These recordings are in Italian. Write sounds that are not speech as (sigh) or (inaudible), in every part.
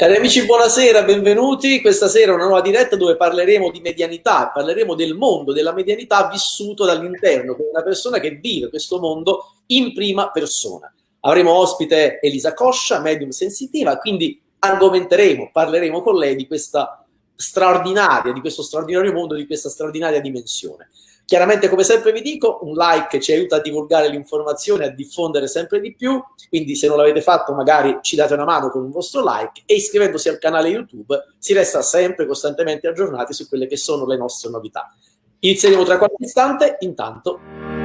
Cari amici, buonasera, benvenuti. Questa sera una nuova diretta dove parleremo di medianità, parleremo del mondo della medianità vissuto dall'interno, con una persona che vive questo mondo in prima persona. Avremo ospite Elisa Coscia, medium sensitiva, quindi argomenteremo, parleremo con lei di questa straordinaria, di questo straordinario mondo, di questa straordinaria dimensione. Chiaramente, come sempre vi dico, un like ci aiuta a divulgare l'informazione, a diffondere sempre di più, quindi se non l'avete fatto magari ci date una mano con un vostro like e iscrivendosi al canale YouTube si resta sempre costantemente aggiornati su quelle che sono le nostre novità. Inizieremo tra qualche istante, intanto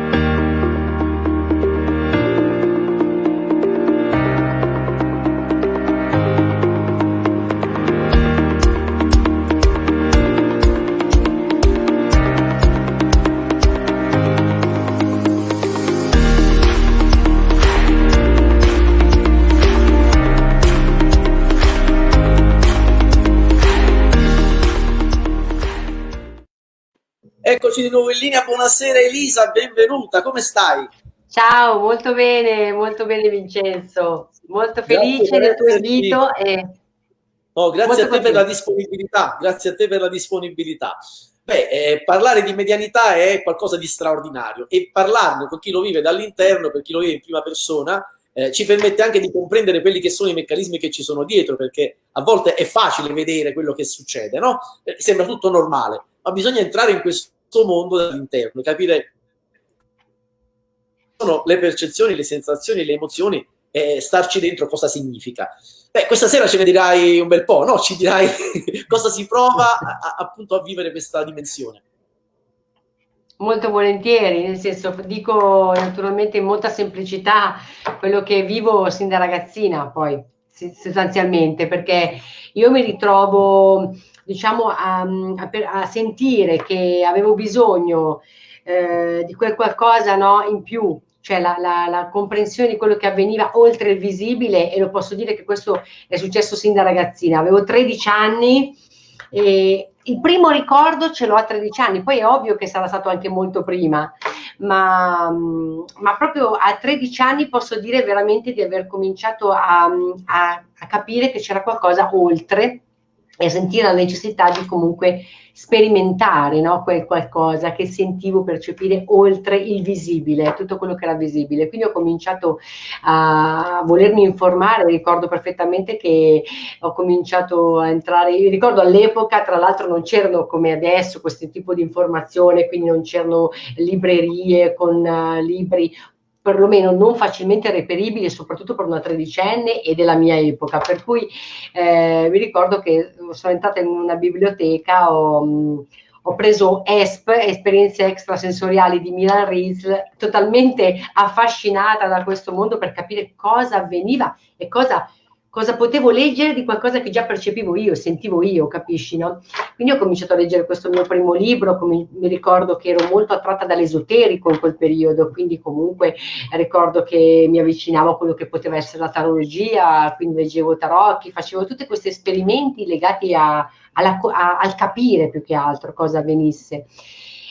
Eccoci di nuovo in linea, buonasera Elisa, benvenuta, come stai? Ciao, molto bene, molto bene Vincenzo, molto felice grazie, del tuo invito e... Oh, grazie a te per la disponibilità, grazie a te per la disponibilità. Beh, eh, parlare di medianità è qualcosa di straordinario e parlarne con chi lo vive dall'interno, per chi lo vive in prima persona, eh, ci permette anche di comprendere quelli che sono i meccanismi che ci sono dietro, perché a volte è facile vedere quello che succede, no? Eh, sembra tutto normale, ma bisogna entrare in questo mondo dall'interno, capire sono le percezioni, le sensazioni, le emozioni e starci dentro cosa significa. Beh, questa sera ce ne dirai un bel po', no? Ci dirai (laughs) cosa si prova a, appunto a vivere questa dimensione. Molto volentieri, nel senso dico naturalmente in molta semplicità quello che vivo sin da ragazzina poi sostanzialmente perché io mi ritrovo diciamo, a, a, a sentire che avevo bisogno eh, di quel qualcosa no, in più, cioè la, la, la, comprensione di quello che avveniva oltre il visibile e lo posso dire che questo è successo sin da ragazzina. Avevo 13 anni e il primo ricordo ce l'ho a 13 anni, poi è ovvio che sarà stato anche molto prima, ma, ma proprio a 13 anni posso dire veramente di aver cominciato a, a, a capire che c'era qualcosa oltre e sentire la necessità di comunque sperimentare no? quel qualcosa che sentivo percepire oltre il visibile, tutto quello che era visibile. Quindi ho cominciato a volermi informare, ricordo perfettamente che ho cominciato a entrare, ricordo all'epoca tra l'altro non c'erano come adesso questo tipo di informazione, quindi non c'erano librerie con uh, libri perlomeno non facilmente reperibili, soprattutto per una tredicenne e della mia epoca. Per cui eh, mi ricordo che sono entrata in una biblioteca, ho, ho preso ESP, Esperienze Extrasensoriali di Milan Ries, totalmente affascinata da questo mondo per capire cosa avveniva e cosa cosa potevo leggere di qualcosa che già percepivo io, sentivo io, capisci, no? Quindi ho cominciato a leggere questo mio primo libro, mi ricordo che ero molto attratta dall'esoterico in quel periodo, quindi comunque ricordo che mi avvicinavo a quello che poteva essere la tarologia, quindi leggevo tarocchi, facevo tutti questi esperimenti legati a, alla, a, al capire più che altro cosa avvenisse.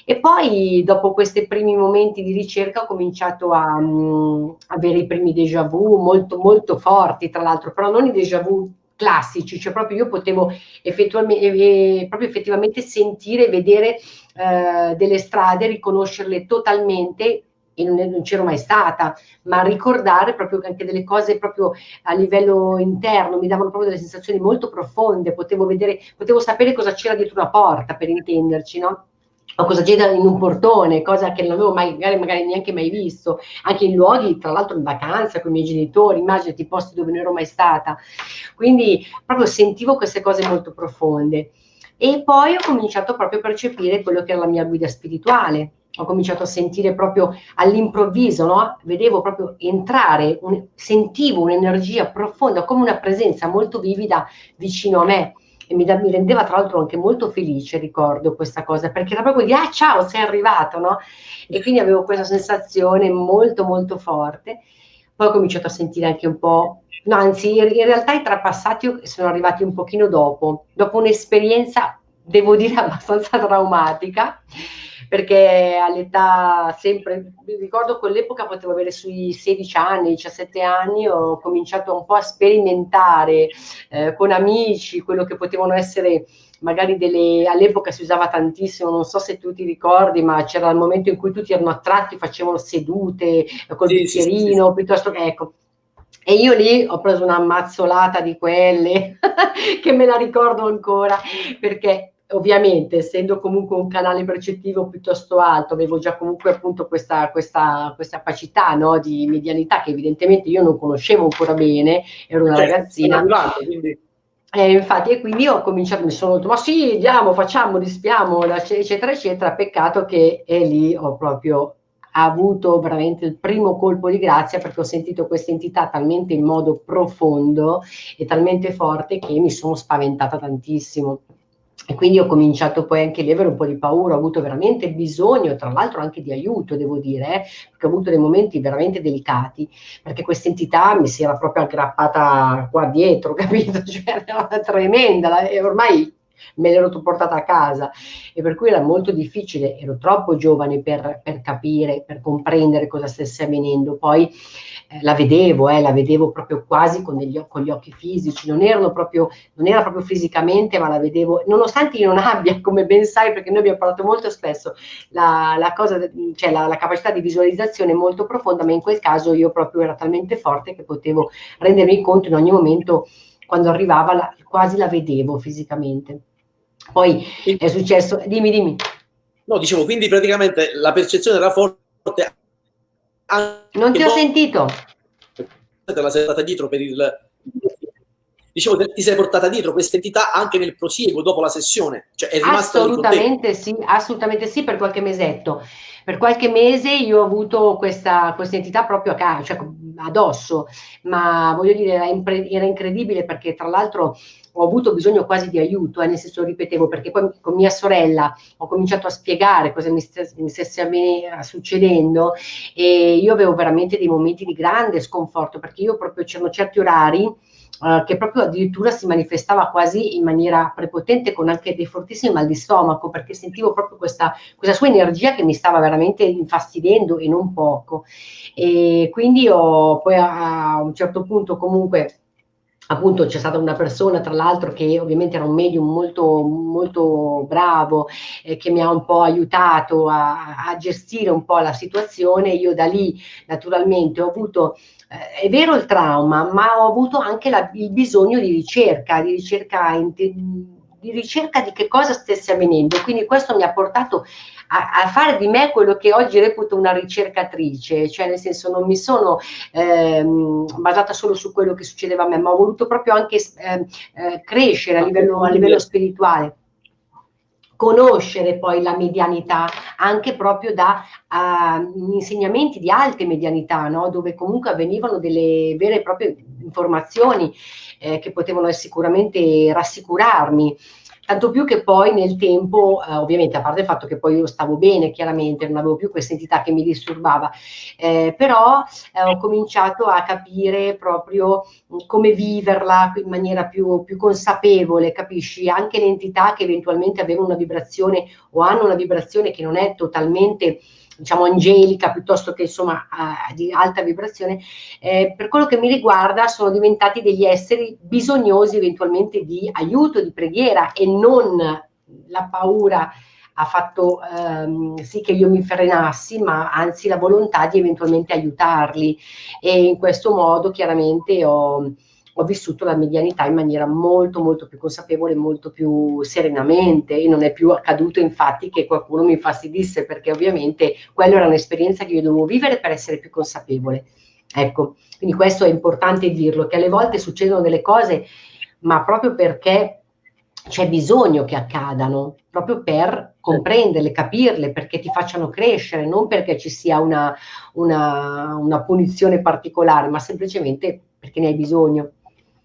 E poi dopo questi primi momenti di ricerca ho cominciato a um, avere i primi déjà vu molto molto forti, tra l'altro, però non i déjà vu classici, cioè proprio io potevo eh, proprio effettivamente sentire, vedere eh, delle strade, riconoscerle totalmente e non, non c'ero mai stata, ma ricordare proprio anche delle cose proprio a livello interno, mi davano proprio delle sensazioni molto profonde, potevo vedere, potevo sapere cosa c'era dietro una porta, per intenderci, no? O cosa c'era in un portone, cosa che non avevo mai, magari, magari neanche mai visto, anche in luoghi, tra l'altro in vacanza con i miei genitori, immaginati posti dove non ero mai stata. Quindi proprio sentivo queste cose molto profonde. E poi ho cominciato proprio a percepire quello che era la mia guida spirituale. Ho cominciato a sentire proprio all'improvviso, no? Vedevo proprio entrare, un, sentivo un'energia profonda, come una presenza molto vivida vicino a me e mi, da, mi, rendeva tra l'altro anche molto felice, ricordo questa cosa, perché era proprio di ah ciao, sei arrivato, no? E quindi avevo questa sensazione molto molto forte. Poi ho cominciato a sentire anche un po', no, anzi in realtà i trapassati sono arrivati un pochino dopo, dopo un'esperienza devo dire (laughs) abbastanza traumatica perché all'età sempre, mi ricordo quell'epoca potevo avere sui 16 anni, 17 anni, ho cominciato un po' a sperimentare eh, con amici quello che potevano essere magari delle, all'epoca si usava tantissimo, non so se tu ti ricordi, ma c'era il momento in cui tutti erano attratti, facevano sedute col sì, bicchierino, sì, sì. piuttosto che ecco. E io lì ho preso una mazzolata di quelle (laughs) che me la ricordo ancora perché ovviamente essendo comunque un canale percettivo piuttosto alto, avevo già comunque appunto questa, questa, questa capacità no, di medianità che evidentemente io non conoscevo ancora bene, ero una certo, ragazzina. Arrivato, quindi... Eh, infatti, e quindi ho cominciato, mi sono detto, ma sì, andiamo, facciamo, dispiamo, eccetera, eccetera. Peccato che è lì ho proprio avuto veramente il primo colpo di grazia perché ho sentito questa entità talmente in modo profondo e talmente forte che mi sono spaventata tantissimo. E quindi ho cominciato poi anche lì a avere un po' di paura, ho avuto veramente bisogno, tra l'altro anche di aiuto, devo dire, eh, perché ho avuto dei momenti veramente delicati, perché questa entità mi si era proprio aggrappata qua dietro, (laughs) capito? Cioè, era tremenda, e ormai me l'ero portata a casa e per cui era molto difficile, ero troppo giovane per, per capire, per comprendere cosa stesse avvenendo. Poi eh, la vedevo, eh, la vedevo proprio quasi con, degli, con, gli occhi fisici, non, proprio, non era proprio fisicamente, ma la vedevo, nonostante io non abbia, (laughs) come ben sai, perché noi abbiamo parlato molto spesso, la, la, cosa, cioè la, la capacità di visualizzazione molto profonda, ma in quel caso io proprio era talmente forte che potevo rendermi conto in ogni momento quando arrivava la, quasi la vedevo fisicamente. Poi è successo, dimmi, dimmi. No, dicevo, quindi praticamente la percezione era forte. Non ti ho sentito. Te la sei portata dietro per il... Dicevo, ti sei portata dietro questa entità anche nel prosieguo dopo la sessione? Cioè è rimasta assolutamente sì, assolutamente sì, per qualche mesetto. Per qualche mese io ho avuto questa, questa entità proprio a casa, cioè addosso, ma voglio dire, era, impre- era incredibile perché tra l'altro ho avuto bisogno quasi di aiuto, eh, nel senso ripetevo, perché poi con mia sorella ho cominciato a spiegare cosa mi, st- mi stesse succedendo e io avevo veramente dei momenti di grande sconforto perché io proprio c'erano certi orari Uh, che proprio addirittura si manifestava quasi in maniera prepotente con anche dei fortissimi mal di stomaco perché sentivo proprio questa, questa sua energia che mi stava veramente infastidendo e non poco. E quindi ho poi a, a un certo punto comunque appunto c'è stata una persona tra l'altro che ovviamente era un medium molto, molto bravo eh, che mi ha un po' aiutato a, a, gestire un po' la situazione. Io da lì naturalmente ho avuto eh, è vero il trauma ma ho avuto anche la, il bisogno di ricerca di ricerca di ricerca di che cosa stesse avvenendo. Quindi questo mi ha portato a, a, fare di me quello che oggi reputo una ricercatrice, cioè nel senso non mi sono ehm, basata solo su quello che succedeva a me, ma ho voluto proprio anche eh, eh, crescere a livello, a livello spirituale conoscere poi la medianità anche proprio da uh, insegnamenti di alte medianità, no? dove comunque avvenivano delle vere e proprie informazioni eh, che potevano sicuramente rassicurarmi. Tanto più che poi nel tempo, eh, ovviamente a parte il fatto che poi io stavo bene, chiaramente non avevo più questa entità che mi disturbava, eh, però eh, ho cominciato a capire proprio come viverla in maniera più, più consapevole, capisci? Anche le entità che eventualmente avevano una vibrazione o hanno una vibrazione che non è totalmente diciamo angelica piuttosto che insomma uh, di alta vibrazione, eh, per quello che mi riguarda sono diventati degli esseri bisognosi eventualmente di aiuto, di preghiera e non la paura ha fatto ehm, sì che io mi frenassi, ma anzi la volontà di eventualmente aiutarli. E in questo modo chiaramente ho, ho vissuto la medianità in maniera molto molto più consapevole, molto più serenamente e non è più accaduto infatti che qualcuno mi infastidisse perché ovviamente quella era un'esperienza che io dovevo vivere per essere più consapevole. Ecco, quindi questo è importante dirlo, che alle volte succedono delle cose, ma proprio perché c'è bisogno che accadano, proprio per comprenderle, capirle, perché ti facciano crescere, non perché ci sia una, una, una punizione particolare, ma semplicemente perché ne hai bisogno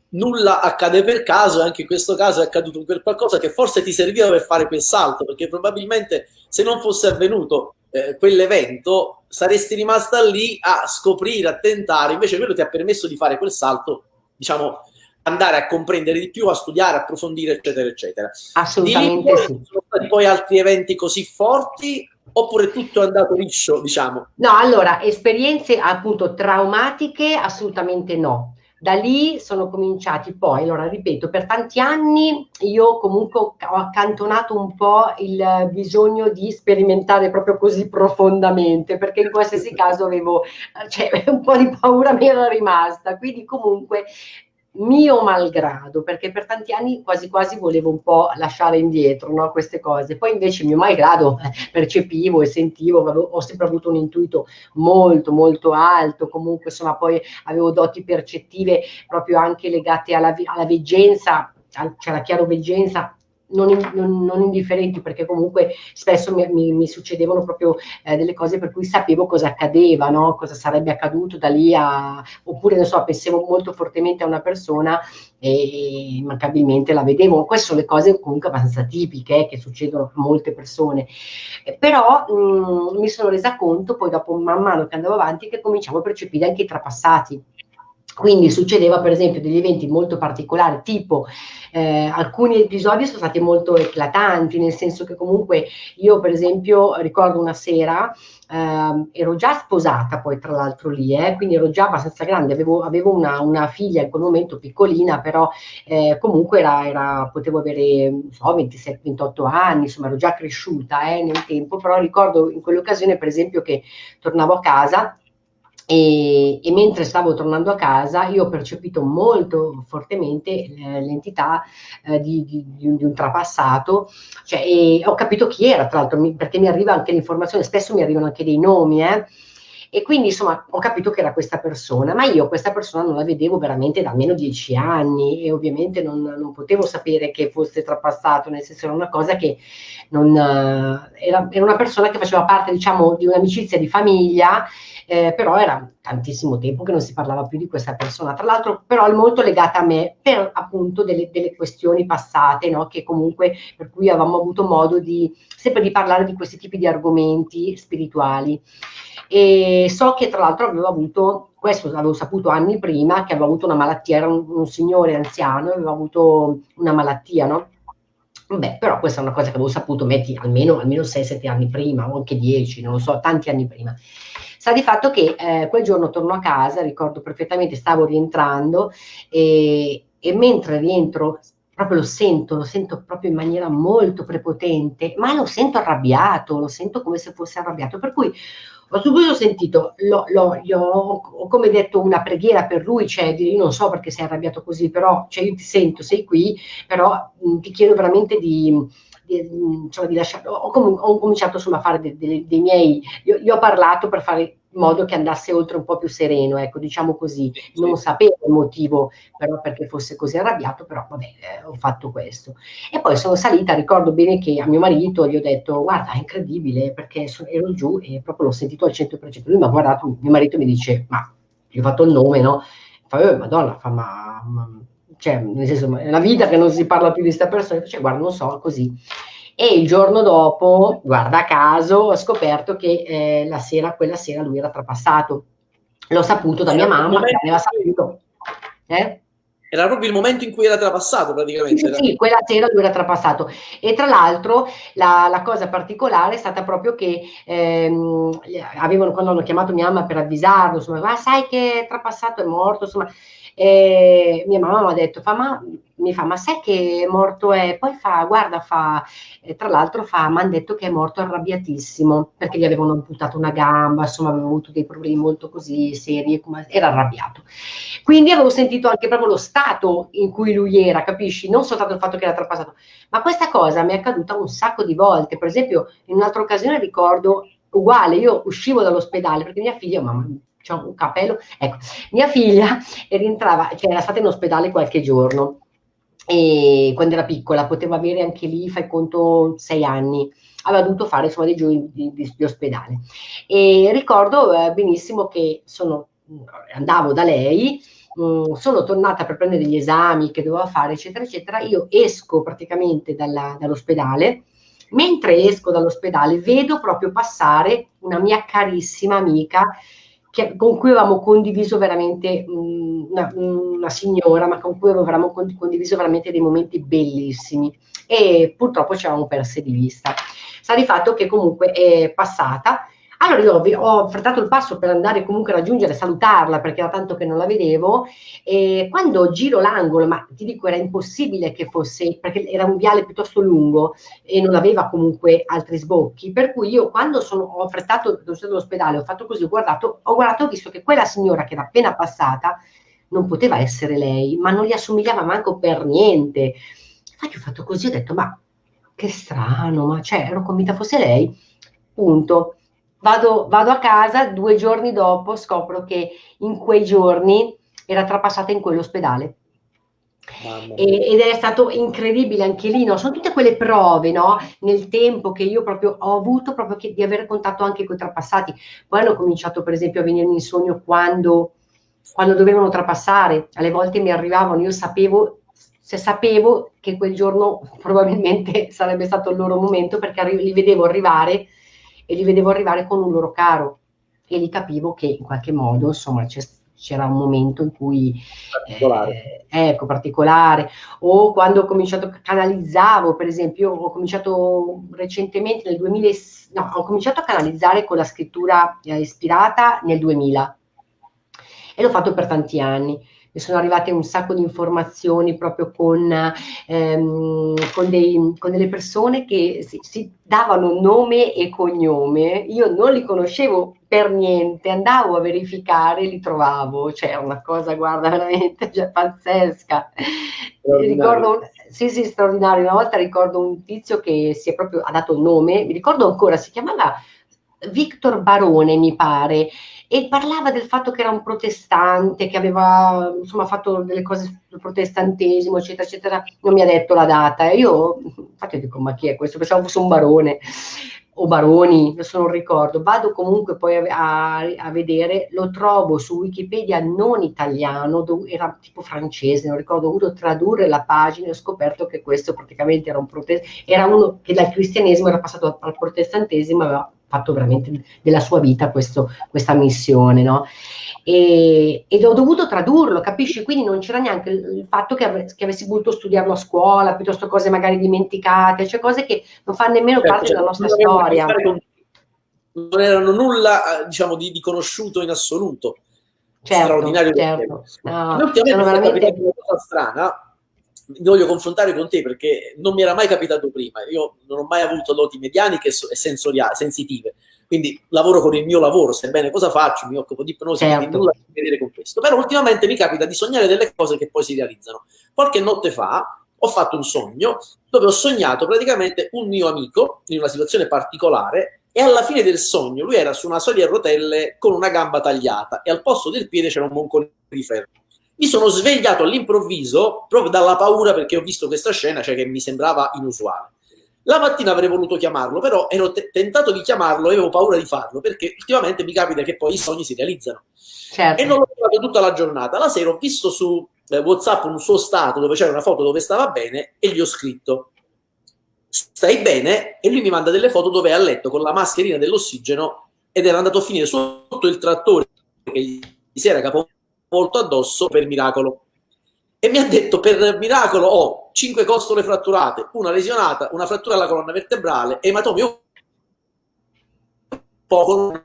nulla accade per caso, anche in questo caso è accaduto per qualcosa che forse ti serviva per fare quel salto, perché probabilmente se non fosse avvenuto eh, quell'evento saresti rimasta lì a scoprire, a tentare, invece quello ti ha permesso di fare quel salto, diciamo, andare a comprendere di più, a studiare, a approfondire, eccetera, eccetera. Assolutamente sì. Sono stati poi altri eventi così forti oppure tutto è andato liscio, diciamo? No, allora, esperienze appunto traumatiche assolutamente no. Da lì sono cominciati poi, allora ripeto, per tanti anni io comunque ho accantonato un po' il bisogno di sperimentare proprio così profondamente, perché in qualsiasi caso avevo, cioè (laughs) un po' di paura mi era rimasta, quindi comunque mio malgrado, perché per tanti anni quasi quasi volevo un po' lasciare indietro no, queste cose. Poi invece mio malgrado eh, percepivo e sentivo, avevo, ho sempre avuto un intuito molto molto alto, comunque insomma poi avevo doti percettive proprio anche legate alla, alla veggenza, cioè alla chiaroveggenza non, non, non, indifferenti perché comunque spesso mi, mi, mi succedevano proprio eh, delle cose per cui sapevo cosa accadeva, no? cosa sarebbe accaduto da lì a, oppure non so, pensavo molto fortemente a una persona e immancabilmente la vedevo. Queste sono le cose comunque abbastanza tipiche eh, che succedono a molte persone. Eh, però mh, mm, mi sono resa conto poi dopo man mano che andavo avanti che cominciavo a percepire anche i trapassati quindi succedeva per esempio degli eventi molto particolari, tipo eh, alcuni episodi sono stati molto eclatanti, nel senso che comunque io per esempio ricordo una sera, eh, ero già sposata poi tra l'altro lì, eh, quindi ero già abbastanza grande, avevo, avevo una, una, figlia in quel momento piccolina, però eh, comunque era, era, potevo avere so, 27-28 anni, insomma ero già cresciuta eh, nel tempo, però ricordo in quell'occasione per esempio che tornavo a casa e, e, mentre stavo tornando a casa io ho percepito molto fortemente eh, l'entità eh, di, di, di, un, trapassato. Cioè, e ho capito chi era tra l'altro perché mi arriva anche l'informazione spesso mi arrivano anche dei nomi eh, e quindi insomma ho capito che era questa persona, ma io questa persona non la vedevo veramente da almeno dieci anni e ovviamente non, non potevo sapere che fosse trapassato, nel senso era una cosa che non, uh, era, era, una persona che faceva parte diciamo di un'amicizia di famiglia, eh, però era tantissimo tempo che non si parlava più di questa persona, tra l'altro però è molto legata a me per appunto delle, delle questioni passate, no? che comunque per cui avevamo avuto modo di sempre di parlare di questi tipi di argomenti spirituali. E so che tra l'altro avevo avuto, questo l'avevo saputo anni prima, che aveva avuto una malattia, era un, un signore anziano, aveva avuto una malattia, no? Beh, però questa è una cosa che avevo saputo, metti almeno, almeno 6-7 anni prima, o anche 10, non lo so, tanti anni prima. Sa di fatto che eh, quel giorno torno a casa, ricordo perfettamente, stavo rientrando e, e mentre rientro proprio lo sento, lo sento proprio in maniera molto prepotente, ma lo sento arrabbiato, lo sento come se fosse arrabbiato, per cui ho subito sentito, lo, lo, io ho come detto una preghiera per lui, cioè io non so perché sei arrabbiato così, però cioè, io ti sento, sei qui, però mh, ti chiedo veramente di, di, insomma, di lasciare, ho, ho, cominciato insomma, a fare dei, dei, dei miei, io, ho parlato per fare in modo che andasse oltre un po' più sereno, ecco, diciamo così. Non sapevo il motivo però perché fosse così arrabbiato, però vabbè, eh, ho fatto questo. E poi sono salita, ricordo bene che a mio marito gli ho detto, guarda, è incredibile, perché ero giù e proprio l'ho sentito al 100%. Lui mi ha guardato, mio marito mi dice, ma gli ho fatto il nome, no? Fa, oh, madonna, fa, ma, ma, cioè, nel senso, è una vita che non si parla più di questa persona, cioè, guarda, non so, così e il giorno dopo, guarda caso, ho scoperto che eh, la sera, quella sera lui era trapassato. L'ho saputo da mia mamma che aveva saputo. Eh? Era proprio il momento in cui era trapassato praticamente. Sì, sì, quella sera lui era trapassato. E tra l'altro la, la, cosa particolare è stata proprio che ehm, avevano, quando hanno chiamato mia mamma per avvisarlo, insomma, ma sai che è trapassato, è morto, insomma, e mia mamma mi ha detto, fa, ma, mi fa, ma sai che morto è? Poi fa, guarda, fa, tra l'altro fa, mi hanno detto che è morto arrabbiatissimo, perché gli avevano amputato una gamba, insomma aveva avuto dei problemi molto così seri, era arrabbiato. Quindi avevo sentito anche proprio lo stato in cui lui era, capisci? Non soltanto il fatto che era trapassato, ma questa cosa mi è accaduta un sacco di volte. Per esempio, in un'altra occasione ricordo uguale, io uscivo dall'ospedale perché mia figlia, mamma, c'è un capello. Ecco, mia figlia (laughs) rientrava, cioè era stata in ospedale qualche giorno e quando era piccola poteva avere anche lì, fai conto, sei anni. Aveva dovuto fare insomma dei giorni di, di, di ospedale. E ricordo eh, benissimo che sono, andavo da lei, mh, mm, sono tornata per prendere gli esami che doveva fare, eccetera, eccetera. Io esco praticamente dalla, dall'ospedale. Mentre esco dall'ospedale vedo proprio passare una mia carissima amica che, con cui avevamo condiviso veramente una, una, signora, ma con cui avevamo condiviso veramente dei momenti bellissimi e purtroppo ci avevamo perse di vista. Sta di fatto che comunque è passata allora io ho affrettato il passo per andare comunque a raggiungere, salutarla perché era tanto che non la vedevo e quando giro l'angolo, ma ti dico era impossibile che fosse, perché era un viale piuttosto lungo e non aveva comunque altri sbocchi, per cui io quando sono, ho affrettato l'ospedale, ho fatto così, ho guardato, ho guardato, ho visto che quella signora che era appena passata non poteva essere lei, ma non gli assomigliava manco per niente. Infatti ho fatto così, ho detto ma che strano, ma cioè ero convinta fosse lei, punto Vado, vado, a casa, due giorni dopo scopro che in quei giorni era trapassata in quell'ospedale. E, ed è stato incredibile anche lì, no? sono tutte quelle prove no? nel tempo che io proprio ho avuto proprio che, di avere contatto anche con i trapassati. Poi hanno cominciato per esempio a venirmi in sogno quando, quando dovevano trapassare, alle volte mi arrivavano, io sapevo, se sapevo che quel giorno (laughs) probabilmente sarebbe stato il loro momento perché li vedevo arrivare e li vedevo arrivare con un loro caro e li capivo che in qualche modo insomma c'era un momento in cui particolare. Eh, ecco particolare. O quando ho cominciato canalizzavo per esempio ho cominciato recentemente nel 2000 no ho cominciato a canalizzare con la scrittura eh, ispirata nel 2000 e l'ho fatto per tanti anni mi sono arrivate un sacco di informazioni proprio con, ehm, con, dei, con delle persone che si, si, davano nome e cognome, io non li conoscevo per niente, andavo a verificare e li trovavo, cioè una cosa, guarda, (laughs) veramente cioè, pazzesca. Ricordo, sì, sì, straordinario. Una volta ricordo un tizio che si è proprio ha dato il nome, mi ricordo ancora, si chiamava Victor Barone, mi pare, e parlava del fatto che era un protestante, che aveva insomma fatto delle cose sul protestantesimo, eccetera, eccetera. Non mi ha detto la data. E io, infatti, dico, ma chi è questo? Pensavo fosse un barone o baroni, adesso non ricordo. Vado comunque poi a, a, a, vedere, lo trovo su Wikipedia non italiano, dove, era tipo francese, non ricordo, ho dovuto tradurre la pagina e ho scoperto che questo praticamente era un protestante, era uno che dal cristianesimo era passato al protestantesimo, aveva fatto veramente della sua vita questo, questa missione, no? E, ed ho dovuto tradurlo, capisci? Quindi non c'era neanche il fatto che, ave, che, avessi voluto studiarlo a scuola, piuttosto cose magari dimenticate, cioè cose che non fanno nemmeno certo, parte cioè, della nostra storia. Non erano nulla, diciamo, di, di conosciuto in assoluto. Certo, straordinario certo. No, sono veramente... una cosa strana, mi voglio confrontare con te perché non mi era mai capitato prima. Io non ho mai avuto doti medianiche e sensoriali, sensitive. Quindi lavoro con il mio lavoro, sebbene cosa faccio, mi occupo di ipnosi, certo. quindi nulla a che vedere con questo. Però ultimamente mi capita di sognare delle cose che poi si realizzano. Qualche notte fa ho fatto un sogno dove ho sognato praticamente un mio amico in una situazione particolare e alla fine del sogno lui era su una sedia a rotelle con una gamba tagliata e al posto del piede c'era un moncone di ferro mi sono svegliato all'improvviso proprio dalla paura perché ho visto questa scena, cioè che mi sembrava inusuale. La mattina avrei voluto chiamarlo, però ero tentato di chiamarlo e avevo paura di farlo perché ultimamente mi capita che poi i sogni si realizzano. Certo. E non l'ho trovato tutta la giornata. La sera ho visto su eh, WhatsApp un suo stato dove c'era una foto dove stava bene e gli ho scritto stai bene? E lui mi manda delle foto dove è a letto con la mascherina dell'ossigeno ed era andato a finire sotto il trattore che gli si era capovolto molto addosso per miracolo. E mi ha detto, per miracolo ho cinque costole fratturate, una lesionata, una frattura alla colonna vertebrale, ematomi un poco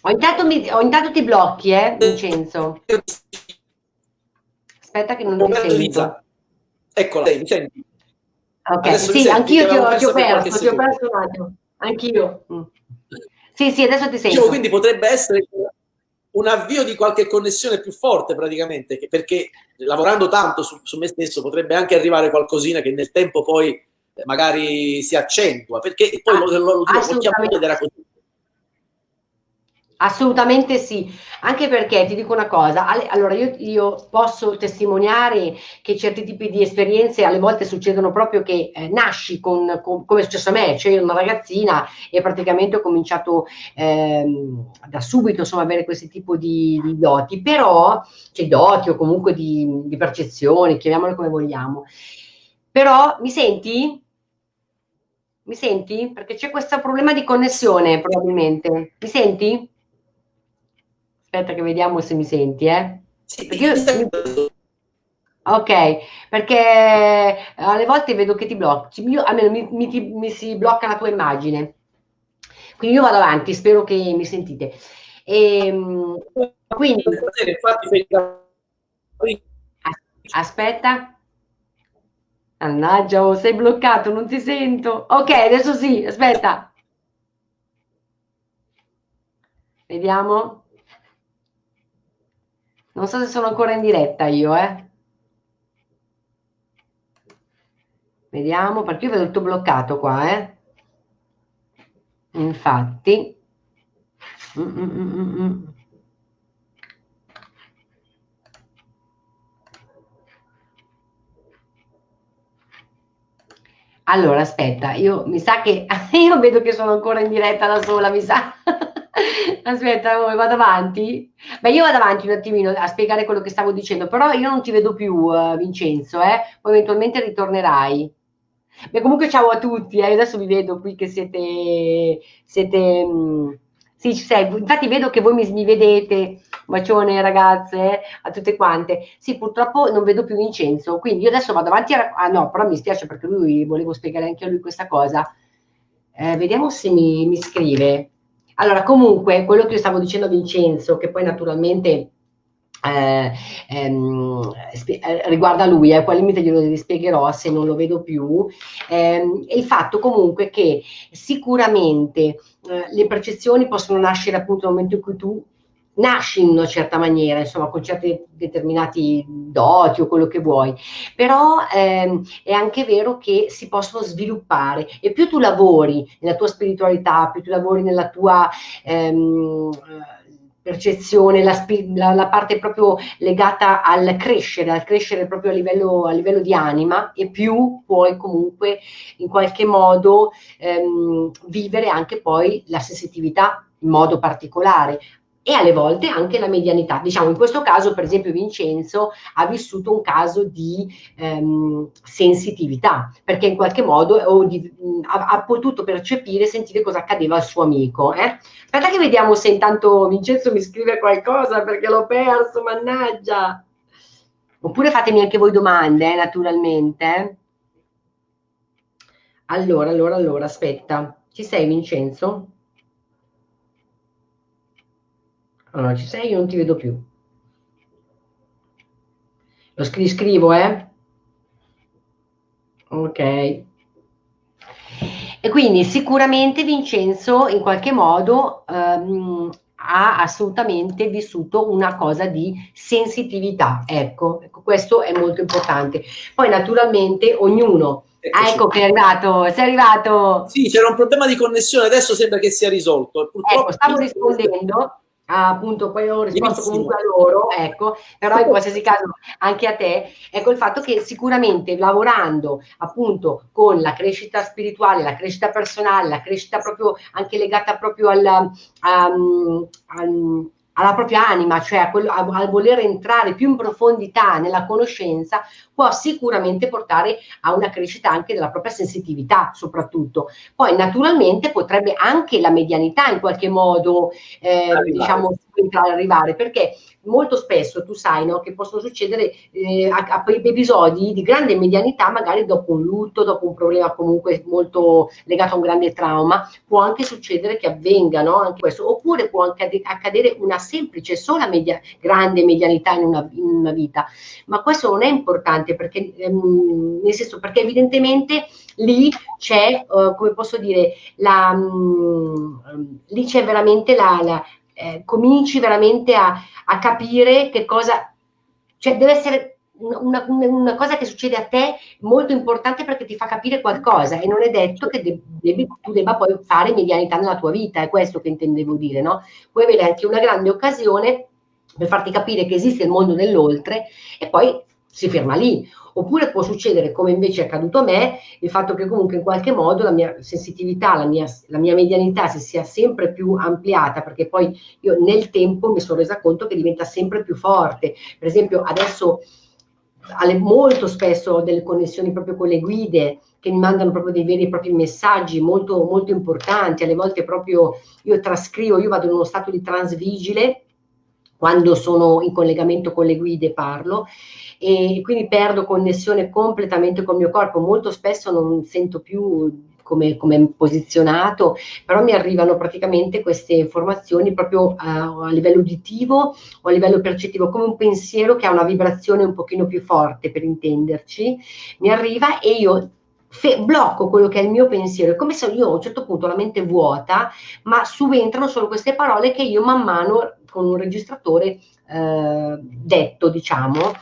ho intanto, mi, ho intanto ti blocchi, eh, Vincenzo. Aspetta che non ti sento. Eccola, mi senti? Ok, adesso sì, anch'io ti, ho, ti ho perso, ti ho perso un attimo. Anch'io. Mm. Sì, sì, adesso ti sento. Dicevo, quindi potrebbe essere un avvio di qualche connessione più forte praticamente, perché lavorando tanto su, su, me stesso potrebbe anche arrivare qualcosina che nel tempo poi eh, magari si accentua, perché poi ah, lo, lo, lo, lo chiamo ed era così. Assolutamente sì, anche perché ti dico una cosa, allora io, io, posso testimoniare che certi tipi di esperienze alle volte succedono proprio che eh, nasci con, con, come è successo a me, cioè una ragazzina e praticamente ho cominciato ehm, da subito insomma avere questo tipo di, di, doti, però, cioè doti o comunque di, di percezioni, chiamiamole come vogliamo. Però mi senti? Mi senti? Perché c'è questo problema di connessione probabilmente. Mi senti? Aspetta che vediamo se mi senti, eh. Sì, perché io... Ok, perché alle volte vedo che ti blocchi, io, almeno mi, mi, mi, si blocca la tua immagine. Quindi io vado avanti, spero che mi sentite. E, ehm, quindi... Aspetta. Mannaggia, oh, sei bloccato, non ti sento. Ok, adesso sì, aspetta. Vediamo. Non so se sono ancora in diretta io, eh. Vediamo, perché io vedo tutto bloccato qua, eh. Infatti. Mm, mm, mm, mm. Allora, aspetta, io mi sa che (laughs) io vedo che sono ancora in diretta da sola, mi sa. Aspetta, oh, vado avanti? Beh, io vado avanti un attimino a spiegare quello che stavo dicendo, però io non ti vedo più, uh, Vincenzo, eh? Poi eventualmente ritornerai. Beh, comunque ciao a tutti, eh? adesso vi vedo qui che siete, siete mh, mm, sì, ci sei. Infatti vedo che voi mi, mi vedete, bacione ragazze, eh, a tutte quante. Sì, purtroppo non vedo più Vincenzo, quindi io adesso vado avanti a... Ah no, però mi spiace perché lui, volevo spiegare anche a lui questa cosa. Eh, vediamo se mi, mi scrive. Allora, comunque, quello che io stavo dicendo a Vincenzo, che poi naturalmente eh, ehm, eh, riguarda lui, eh, poi al limite glielo spiegherò se non lo vedo più, ehm, è il fatto comunque che sicuramente eh, le percezioni possono nascere appunto nel momento in cui tu nasci in una certa maniera, insomma, con certi determinati doti o quello che vuoi, però ehm, è anche vero che si possono sviluppare. E più tu lavori nella tua spiritualità, più tu lavori nella tua ehm, percezione, la, la, la, parte proprio legata al crescere, al crescere proprio a livello, a livello di anima e più puoi comunque in qualche modo ehm, vivere anche poi la sensitività in modo particolare e alle volte anche la medianità. Diciamo, in questo caso, per esempio, Vincenzo ha vissuto un caso di ehm, sensitività, perché in qualche modo di, ha, ha, potuto percepire, sentire cosa accadeva al suo amico. Eh? Aspetta che vediamo se intanto Vincenzo mi scrive qualcosa, perché l'ho perso, mannaggia. Oppure fatemi anche voi domande, eh, naturalmente. Allora, allora, allora, aspetta. Ci sei, Vincenzo? Allora, ci sei? Io non ti vedo più. Lo scri scrivo, eh? Ok. E quindi sicuramente Vincenzo in qualche modo ehm, ha assolutamente vissuto una cosa di sensitività. Ecco, ecco, questo è molto importante. Poi naturalmente ognuno Ah, ecco che è arrivato, sei arrivato. Sì, c'era un problema di connessione, adesso sembra che sia risolto. Purtroppo... Ecco, stavo rispondendo appunto poi ho risposto comunque a loro, ecco, però in qualsiasi caso anche a te, ecco il fatto che sicuramente lavorando appunto con la crescita spirituale, la crescita personale, la crescita proprio anche legata proprio al, um, al alla propria anima, cioè a, quello, a, a, voler entrare più in profondità nella conoscenza, può sicuramente portare a una crescita anche della propria sensitività, soprattutto. Poi naturalmente potrebbe anche la medianità in qualche modo, eh, diciamo, arrivare, perché molto spesso tu sai no, che possono succedere eh, a, a, episodi di grande medianità, magari dopo un lutto, dopo un problema comunque molto legato a un grande trauma, può anche succedere che avvenga no, anche questo, oppure può anche accadere una semplice, sola media, grande medianità in una, in una, vita, ma questo non è importante perché, ehm, nel senso, perché evidentemente lì c'è, uh, come posso dire, la, um, lì c'è veramente la, la eh, cominci veramente a, a, capire che cosa, cioè deve essere una, una, cosa che succede a te molto importante perché ti fa capire qualcosa e non è detto che de, devi, tu debba poi fare medianità nella tua vita, è questo che intendevo dire, no? Puoi avere anche una grande occasione per farti capire che esiste il mondo dell'oltre e poi si ferma lì Oppure può succedere, come invece è accaduto a me, il fatto che comunque in qualche modo la mia sensitività, la mia, la mia medianità si sia sempre più ampliata, perché poi io nel tempo mi sono resa conto che diventa sempre più forte. Per esempio, adesso molto spesso ho delle connessioni proprio con le guide che mi mandano proprio dei veri e propri messaggi molto, molto importanti, alle volte proprio io trascrivo, io vado in uno stato di transvigile quando sono in collegamento con le guide parlo e quindi perdo connessione completamente con il mio corpo, molto spesso non sento più come, come posizionato, però mi arrivano praticamente queste informazioni proprio a, a, livello uditivo o a livello percettivo, come un pensiero che ha una vibrazione un pochino più forte per intenderci, mi arriva e io blocco quello che è il mio pensiero, è come se io a un certo punto ho la mente vuota, ma subentrano solo queste parole che io man mano con un registratore eh, detto, diciamo,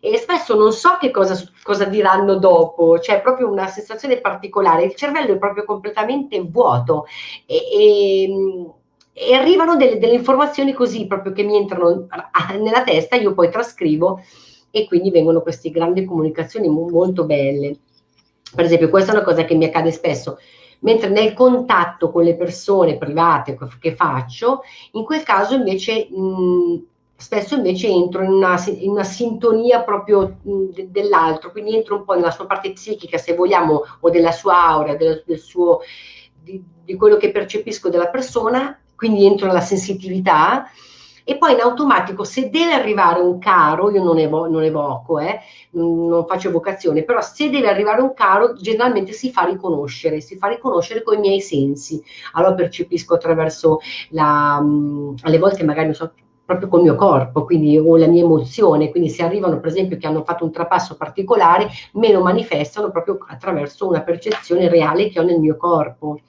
e spesso non so che cosa, cosa diranno dopo, c'è proprio una sensazione particolare, il cervello è proprio completamente vuoto e, e, e arrivano delle, delle, informazioni così proprio che mi entrano nella testa, io poi trascrivo e quindi vengono queste grandi comunicazioni molto belle. Per esempio, questa è una cosa che mi accade spesso, mentre nel contatto con le persone private che faccio, in quel caso invece mh, spesso invece entro in una, in una sintonia proprio de, dell'altro, quindi entro un po' nella sua parte psichica, se vogliamo, o della sua aura, del, del suo, di, di, quello che percepisco della persona, quindi entro nella sensitività e poi in automatico se deve arrivare un caro, io non, evo, non evoco, eh, non faccio evocazione, però se deve arrivare un caro generalmente si fa riconoscere, si fa riconoscere con i miei sensi, allora percepisco attraverso la, alle volte magari non so, proprio col mio corpo, quindi o la mia emozione, quindi se arrivano per esempio che hanno fatto un trapasso particolare, me lo manifestano proprio attraverso una percezione reale che ho nel mio corpo,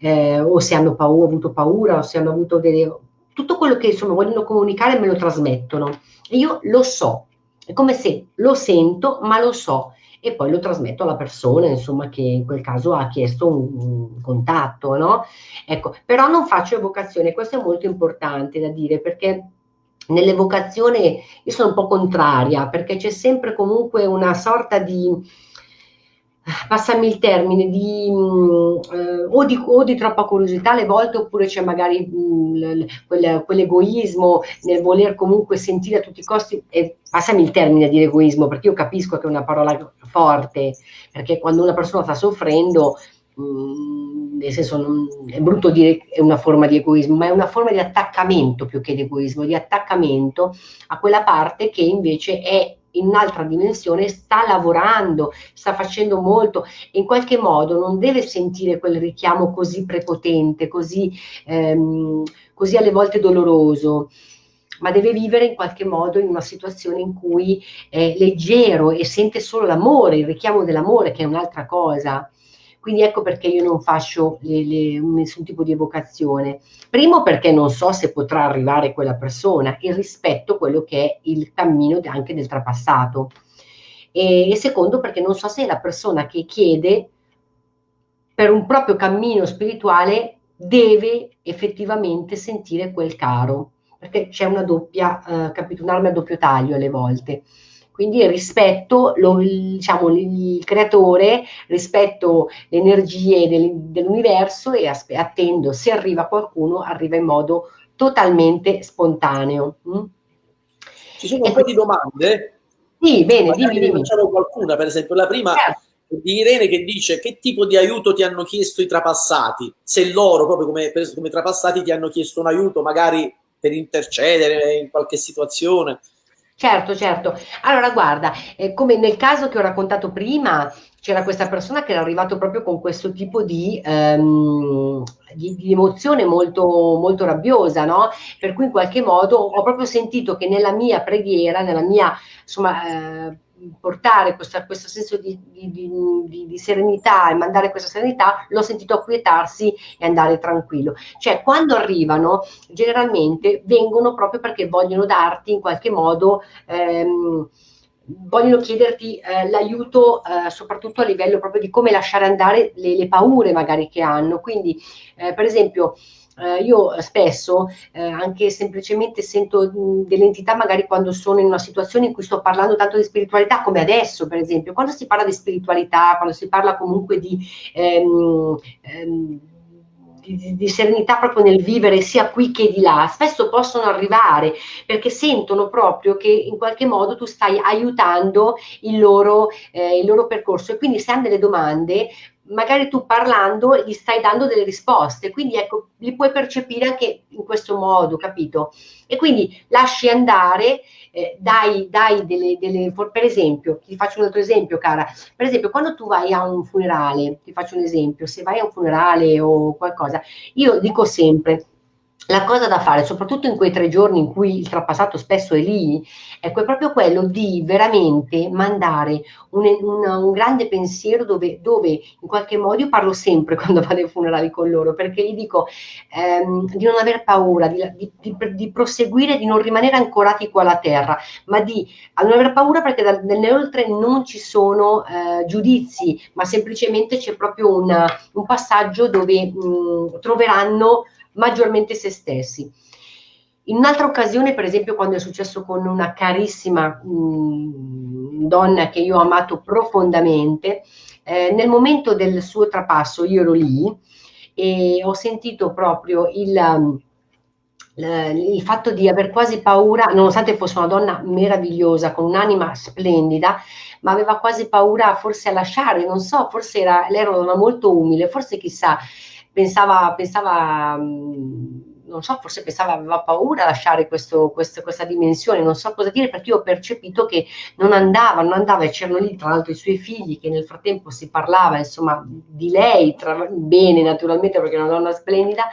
eh, o se hanno paura, avuto paura, o se hanno avuto delle... tutto quello che insomma vogliono comunicare me lo trasmettono, io lo so, è come se lo sento ma lo so, e poi lo trasmetto alla persona, insomma, che in quel caso ha chiesto un, un contatto, no? Ecco, però non faccio evocazione, questo è molto importante da dire perché nell'evocazione io sono un po' contraria perché c'è sempre comunque una sorta di passami il termine, di, mh, eh, o, di, o, di, troppa curiosità alle volte, oppure c'è magari mh, quel, quell'egoismo nel voler comunque sentire a tutti i costi, e passami il termine di egoismo, perché io capisco che è una parola forte, perché quando una persona sta soffrendo, mh, nel senso non, è brutto dire che è una forma di egoismo, ma è una forma di attaccamento più che di egoismo, di attaccamento a quella parte che invece è in un'altra dimensione, sta lavorando, sta facendo molto in qualche modo non deve sentire quel richiamo così prepotente, così, ehm, così alle volte doloroso ma deve vivere in qualche modo in una situazione in cui è leggero e sente solo l'amore, il richiamo dell'amore, che è un'altra cosa. Quindi ecco perché io non faccio le, le, nessun tipo di evocazione. Primo perché non so se potrà arrivare quella persona e rispetto quello che è il cammino anche del trapassato. E, e secondo perché non so se la persona che chiede per un proprio cammino spirituale deve effettivamente sentire quel caro, perché c'è una doppia, eh, capito, un'arma a doppio taglio alle volte. Quindi rispetto lo, diciamo, il creatore, rispetto le energie del, dell'universo e attendo se arriva qualcuno, arriva in modo totalmente spontaneo. Mm? Ci sono un po' di domande? Sì, bene, dimmi, dimmi. Facciamo qualcuna, per esempio, la prima certo. di Irene che dice che tipo di aiuto ti hanno chiesto i trapassati? Se loro, proprio come, come trapassati, ti hanno chiesto un aiuto magari per intercedere in qualche situazione. Certo, certo. Allora, guarda, eh, come nel caso che ho raccontato prima, c'era questa persona che era arrivato proprio con questo tipo di, um, di, di emozione molto, molto rabbiosa, no? Per cui in qualche modo ho proprio sentito che nella mia preghiera, nella mia, insomma, eh, portare questa, questo senso di, di, di, di, serenità e mandare questa serenità, l'ho sentito acquietarsi e andare tranquillo. Cioè, quando arrivano, generalmente vengono proprio perché vogliono darti in qualche modo. Ehm, vogliono chiederti eh, l'aiuto eh, soprattutto a livello proprio di come lasciare andare le, le paure magari che hanno. Quindi, eh, per esempio, eh, io spesso eh, anche semplicemente sento delle entità magari quando sono in una situazione in cui sto parlando tanto di spiritualità come adesso per esempio, quando si parla di spiritualità, quando si parla comunque di... Ehm, ehm, di, serenità proprio nel vivere sia qui che di là, spesso possono arrivare perché sentono proprio che in qualche modo tu stai aiutando il loro, eh, il loro percorso. E quindi se hanno delle domande magari tu parlando gli stai dando delle risposte, quindi ecco, li puoi percepire anche in questo modo, capito? E quindi lasci andare, eh, dai, dai delle, delle, per esempio, ti faccio un altro esempio, cara, per esempio, quando tu vai a un funerale, ti faccio un esempio, se vai a un funerale o qualcosa, io dico sempre, la cosa da fare, soprattutto in quei tre giorni in cui il trapassato spesso è lì, ecco, è proprio quello di veramente mandare un, un, un grande pensiero dove, dove, in qualche modo io parlo sempre (laughs) quando vado ai funerali con loro, perché gli dico ehm, di non aver paura, di, di, di, di, proseguire, di non rimanere ancorati qua alla terra, ma di non aver paura perché da, nell'oltre non ci sono eh, giudizi, ma semplicemente c'è proprio una, un passaggio dove mh, troveranno maggiormente se stessi. In un'altra occasione, per esempio, quando è successo con una carissima mh, mm, donna che io ho amato profondamente, eh, nel momento del suo trapasso io ero lì e ho sentito proprio il, um, il fatto di aver quasi paura, nonostante fosse una donna meravigliosa, con un'anima splendida, ma aveva quasi paura forse a lasciare, non so, forse era, lei era molto umile, forse chissà, pensava, pensava mm, non so, forse pensava, aveva paura a lasciare questo, questo, questa dimensione, non so cosa dire, perché io ho percepito che non andava, non andava, e c'erano lì tra l'altro i suoi figli, che nel frattempo si parlava, insomma, di lei, tra, bene naturalmente, perché è una donna splendida,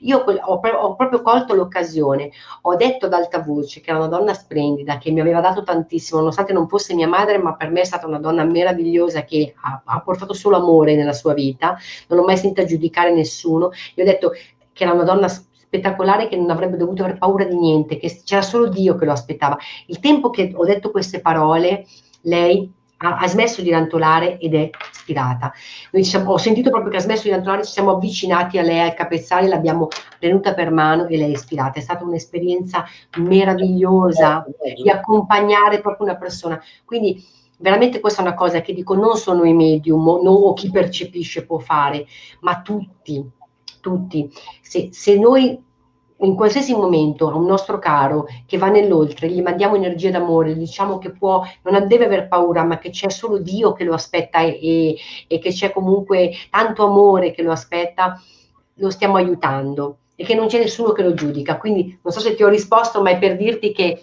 io ho, ho proprio colto l'occasione, ho detto ad alta voce che era una donna splendida, che mi aveva dato tantissimo, nonostante non fosse mia madre, ma per me è stata una donna meravigliosa che ha, ha portato solo amore nella sua vita, non ho mai sentito giudicare nessuno, io ho detto che era una donna spettacolare che non avrebbe dovuto aver paura di niente, che c'era solo Dio che lo aspettava. Il tempo che ho detto queste parole, lei ha, ha smesso di rantolare ed è ispirata. Noi siamo, ho sentito proprio che ha smesso di rantolare, ci siamo avvicinati a lei al capezzale, l'abbiamo tenuta per mano e lei è ispirata. È stata un'esperienza meravigliosa di accompagnare proprio una persona. Quindi veramente questa è una cosa che dico non solo i medium o chi percepisce può fare, ma tutti, tutti. Se, se noi in qualsiasi momento a un nostro caro che va nell'oltre, gli mandiamo energia d'amore, diciamo che può, non deve aver paura, ma che c'è solo Dio che lo aspetta e, e, e che c'è comunque tanto amore che lo aspetta, lo stiamo aiutando e che non c'è nessuno che lo giudica. Quindi non so se ti ho risposto, ma è per dirti che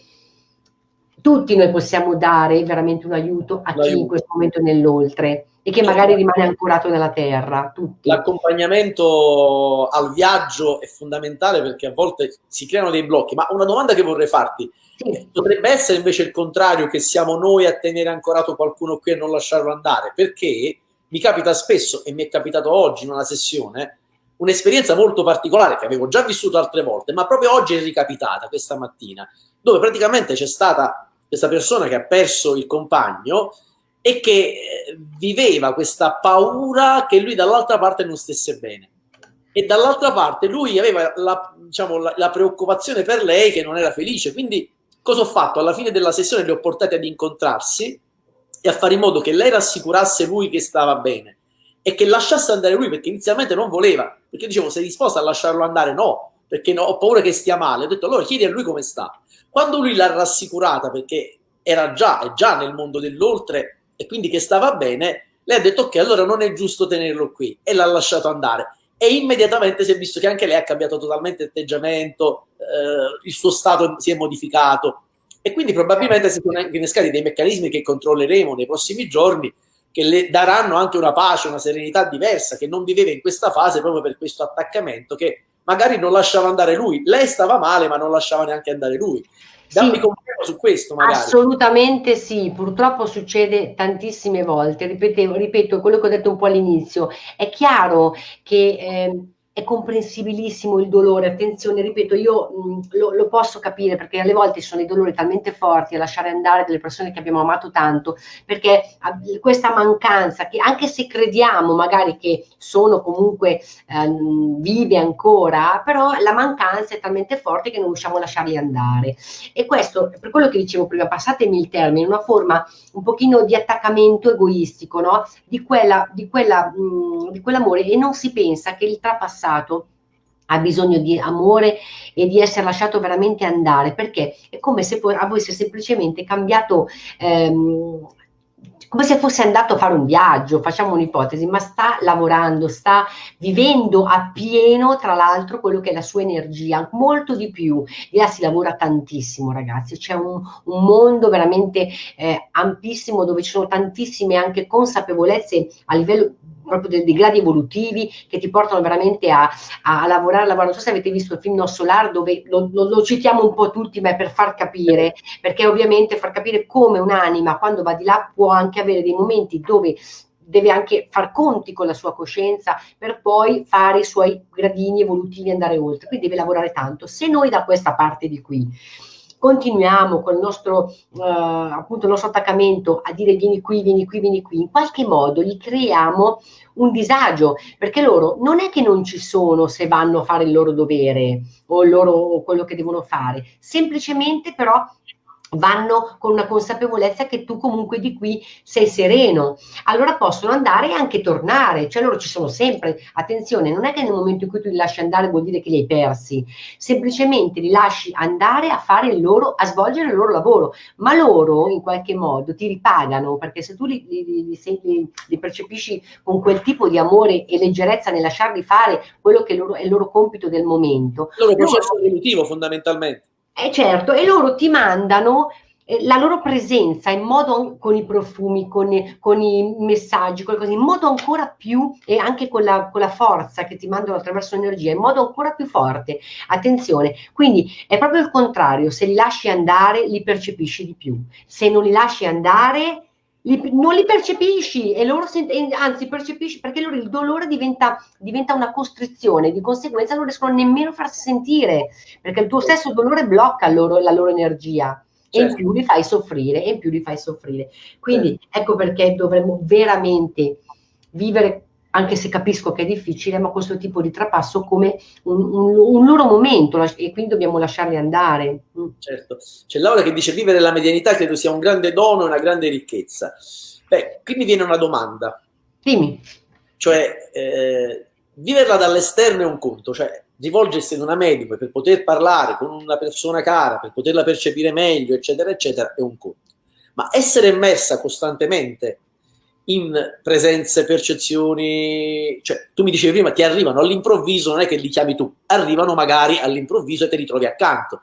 tutti noi possiamo dare veramente un aiuto a chi in questo momento è nell'oltre e che magari rimane ancorato nella terra. L'accompagnamento al viaggio è fondamentale perché a volte si creano dei blocchi, ma una domanda che vorrei farti, sì. potrebbe essere invece il contrario, che siamo noi a tenere ancorato qualcuno qui e non lasciarlo andare, perché mi capita spesso, e mi è capitato oggi in una sessione, un'esperienza molto particolare che avevo già vissuto altre volte, ma proprio oggi è ricapitata, questa mattina, dove praticamente c'è stata questa persona che ha perso il compagno e che eh, viveva questa paura che lui dall'altra parte non stesse bene. E dall'altra parte lui aveva la, diciamo, la, la, preoccupazione per lei che non era felice. Quindi cosa ho fatto? Alla fine della sessione li ho portati ad incontrarsi e a fare in modo che lei rassicurasse lui che stava bene e che lasciasse andare lui perché inizialmente non voleva. Perché dicevo, sei disposta a lasciarlo andare? No, perché no, ho paura che stia male. Ho detto, allora chiedi a lui come sta. Quando lui l'ha rassicurata perché era già, è già nel mondo dell'oltre e quindi che stava bene, lei ha detto ok, allora non è giusto tenerlo qui e l'ha lasciato andare. E immediatamente si è visto che anche lei ha cambiato totalmente atteggiamento, eh, il suo stato si è modificato e quindi probabilmente si sono innescati dei meccanismi che controlleremo nei prossimi giorni che le daranno anche una pace, una serenità diversa che non viveva in questa fase proprio per questo attaccamento che magari non lasciava andare lui. Lei stava male ma non lasciava neanche andare lui. Dammi sì, conferma su questo magari. Assolutamente sì, purtroppo succede tantissime volte, ripetevo, ripeto quello che ho detto un po' all'inizio, è chiaro che... Eh, è comprensibilissimo il dolore, attenzione, ripeto, io mh, lo, lo, posso capire perché alle volte sono i dolori talmente forti a lasciare andare delle persone che abbiamo amato tanto, perché questa mancanza, che anche se crediamo magari che sono comunque ehm, vive ancora, però la mancanza è talmente forte che non riusciamo a lasciarli andare. E questo, per quello che dicevo prima, passatemi il termine, una forma un pochino di attaccamento egoistico, no? Di, quella, di, quella, mh, di quell'amore e non si pensa che il trapassato passato ha bisogno di amore e di essere lasciato veramente andare, perché? È come se avesse semplicemente cambiato ehm, come se fosse andato a fare un viaggio, facciamo un'ipotesi, ma sta lavorando, sta vivendo a pieno, tra l'altro, quello che è la sua energia, molto di più. Di là si lavora tantissimo, ragazzi, c'è un, un, mondo veramente eh, ampissimo dove ci sono tantissime anche consapevolezze a livello proprio dei, dei, gradi evolutivi che ti portano veramente a, a, lavorare, a lavorare. Non so se avete visto il film No Solar dove lo, lo, lo, citiamo un po' tutti, ma è per far capire, perché ovviamente far capire come un'anima quando va di là può anche avere dei momenti dove deve anche far conti con la sua coscienza per poi fare i suoi gradini evolutivi e andare oltre, quindi deve lavorare tanto. Se noi da questa parte di qui continuiamo con il nostro, eh, appunto, il nostro attaccamento a dire vieni qui, vieni qui, vieni qui, in qualche modo gli creiamo un disagio, perché loro non è che non ci sono se vanno a fare il loro dovere o, loro, o quello che devono fare, semplicemente però vanno con una consapevolezza che tu comunque di qui sei sereno, allora possono andare e anche tornare, cioè loro ci sono sempre, attenzione, non è che nel momento in cui tu li lasci andare vuol dire che li hai persi, semplicemente li lasci andare a fare il loro, a svolgere il loro lavoro, ma loro in qualche modo ti ripagano, perché se tu li, li, li, li percepisci con quel tipo di amore e leggerezza nel lasciarli fare quello che loro, è il loro compito del momento. Il loro processo evolutivo fondamentalmente eh certo, e loro ti mandano eh, la loro presenza in modo con i profumi, con, con i messaggi, qualcosa, in modo ancora più e anche con la, con la forza che ti mandano attraverso l'energia, in modo ancora più forte. Attenzione, quindi è proprio il contrario, se li lasci andare li percepisci di più, se non li lasci andare li, non li percepisci e loro anzi percepisci perché loro il dolore diventa, diventa, una costrizione, di conseguenza non riescono nemmeno a farsi sentire perché il tuo stesso dolore blocca loro, la loro energia e in certo. più li fai soffrire e in più li fai soffrire. Quindi certo. ecco perché dovremmo veramente vivere anche se capisco che è difficile, ma questo tipo di trapasso come un, un, un loro momento e quindi dobbiamo lasciarli andare. Mm. Certo, c'è Laura che dice vivere la medianità credo sia un grande dono e una grande ricchezza. Beh, qui mi viene una domanda. Dimmi. Cioè, eh, viverla dall'esterno è un conto, cioè rivolgersi ad una medico per poter parlare con una persona cara, per poterla percepire meglio, eccetera, eccetera, è un conto. Ma essere immersa costantemente in presenze, percezioni, cioè tu mi dicevi prima, ti arrivano all'improvviso, non è che li chiami tu, arrivano magari all'improvviso e te li trovi accanto.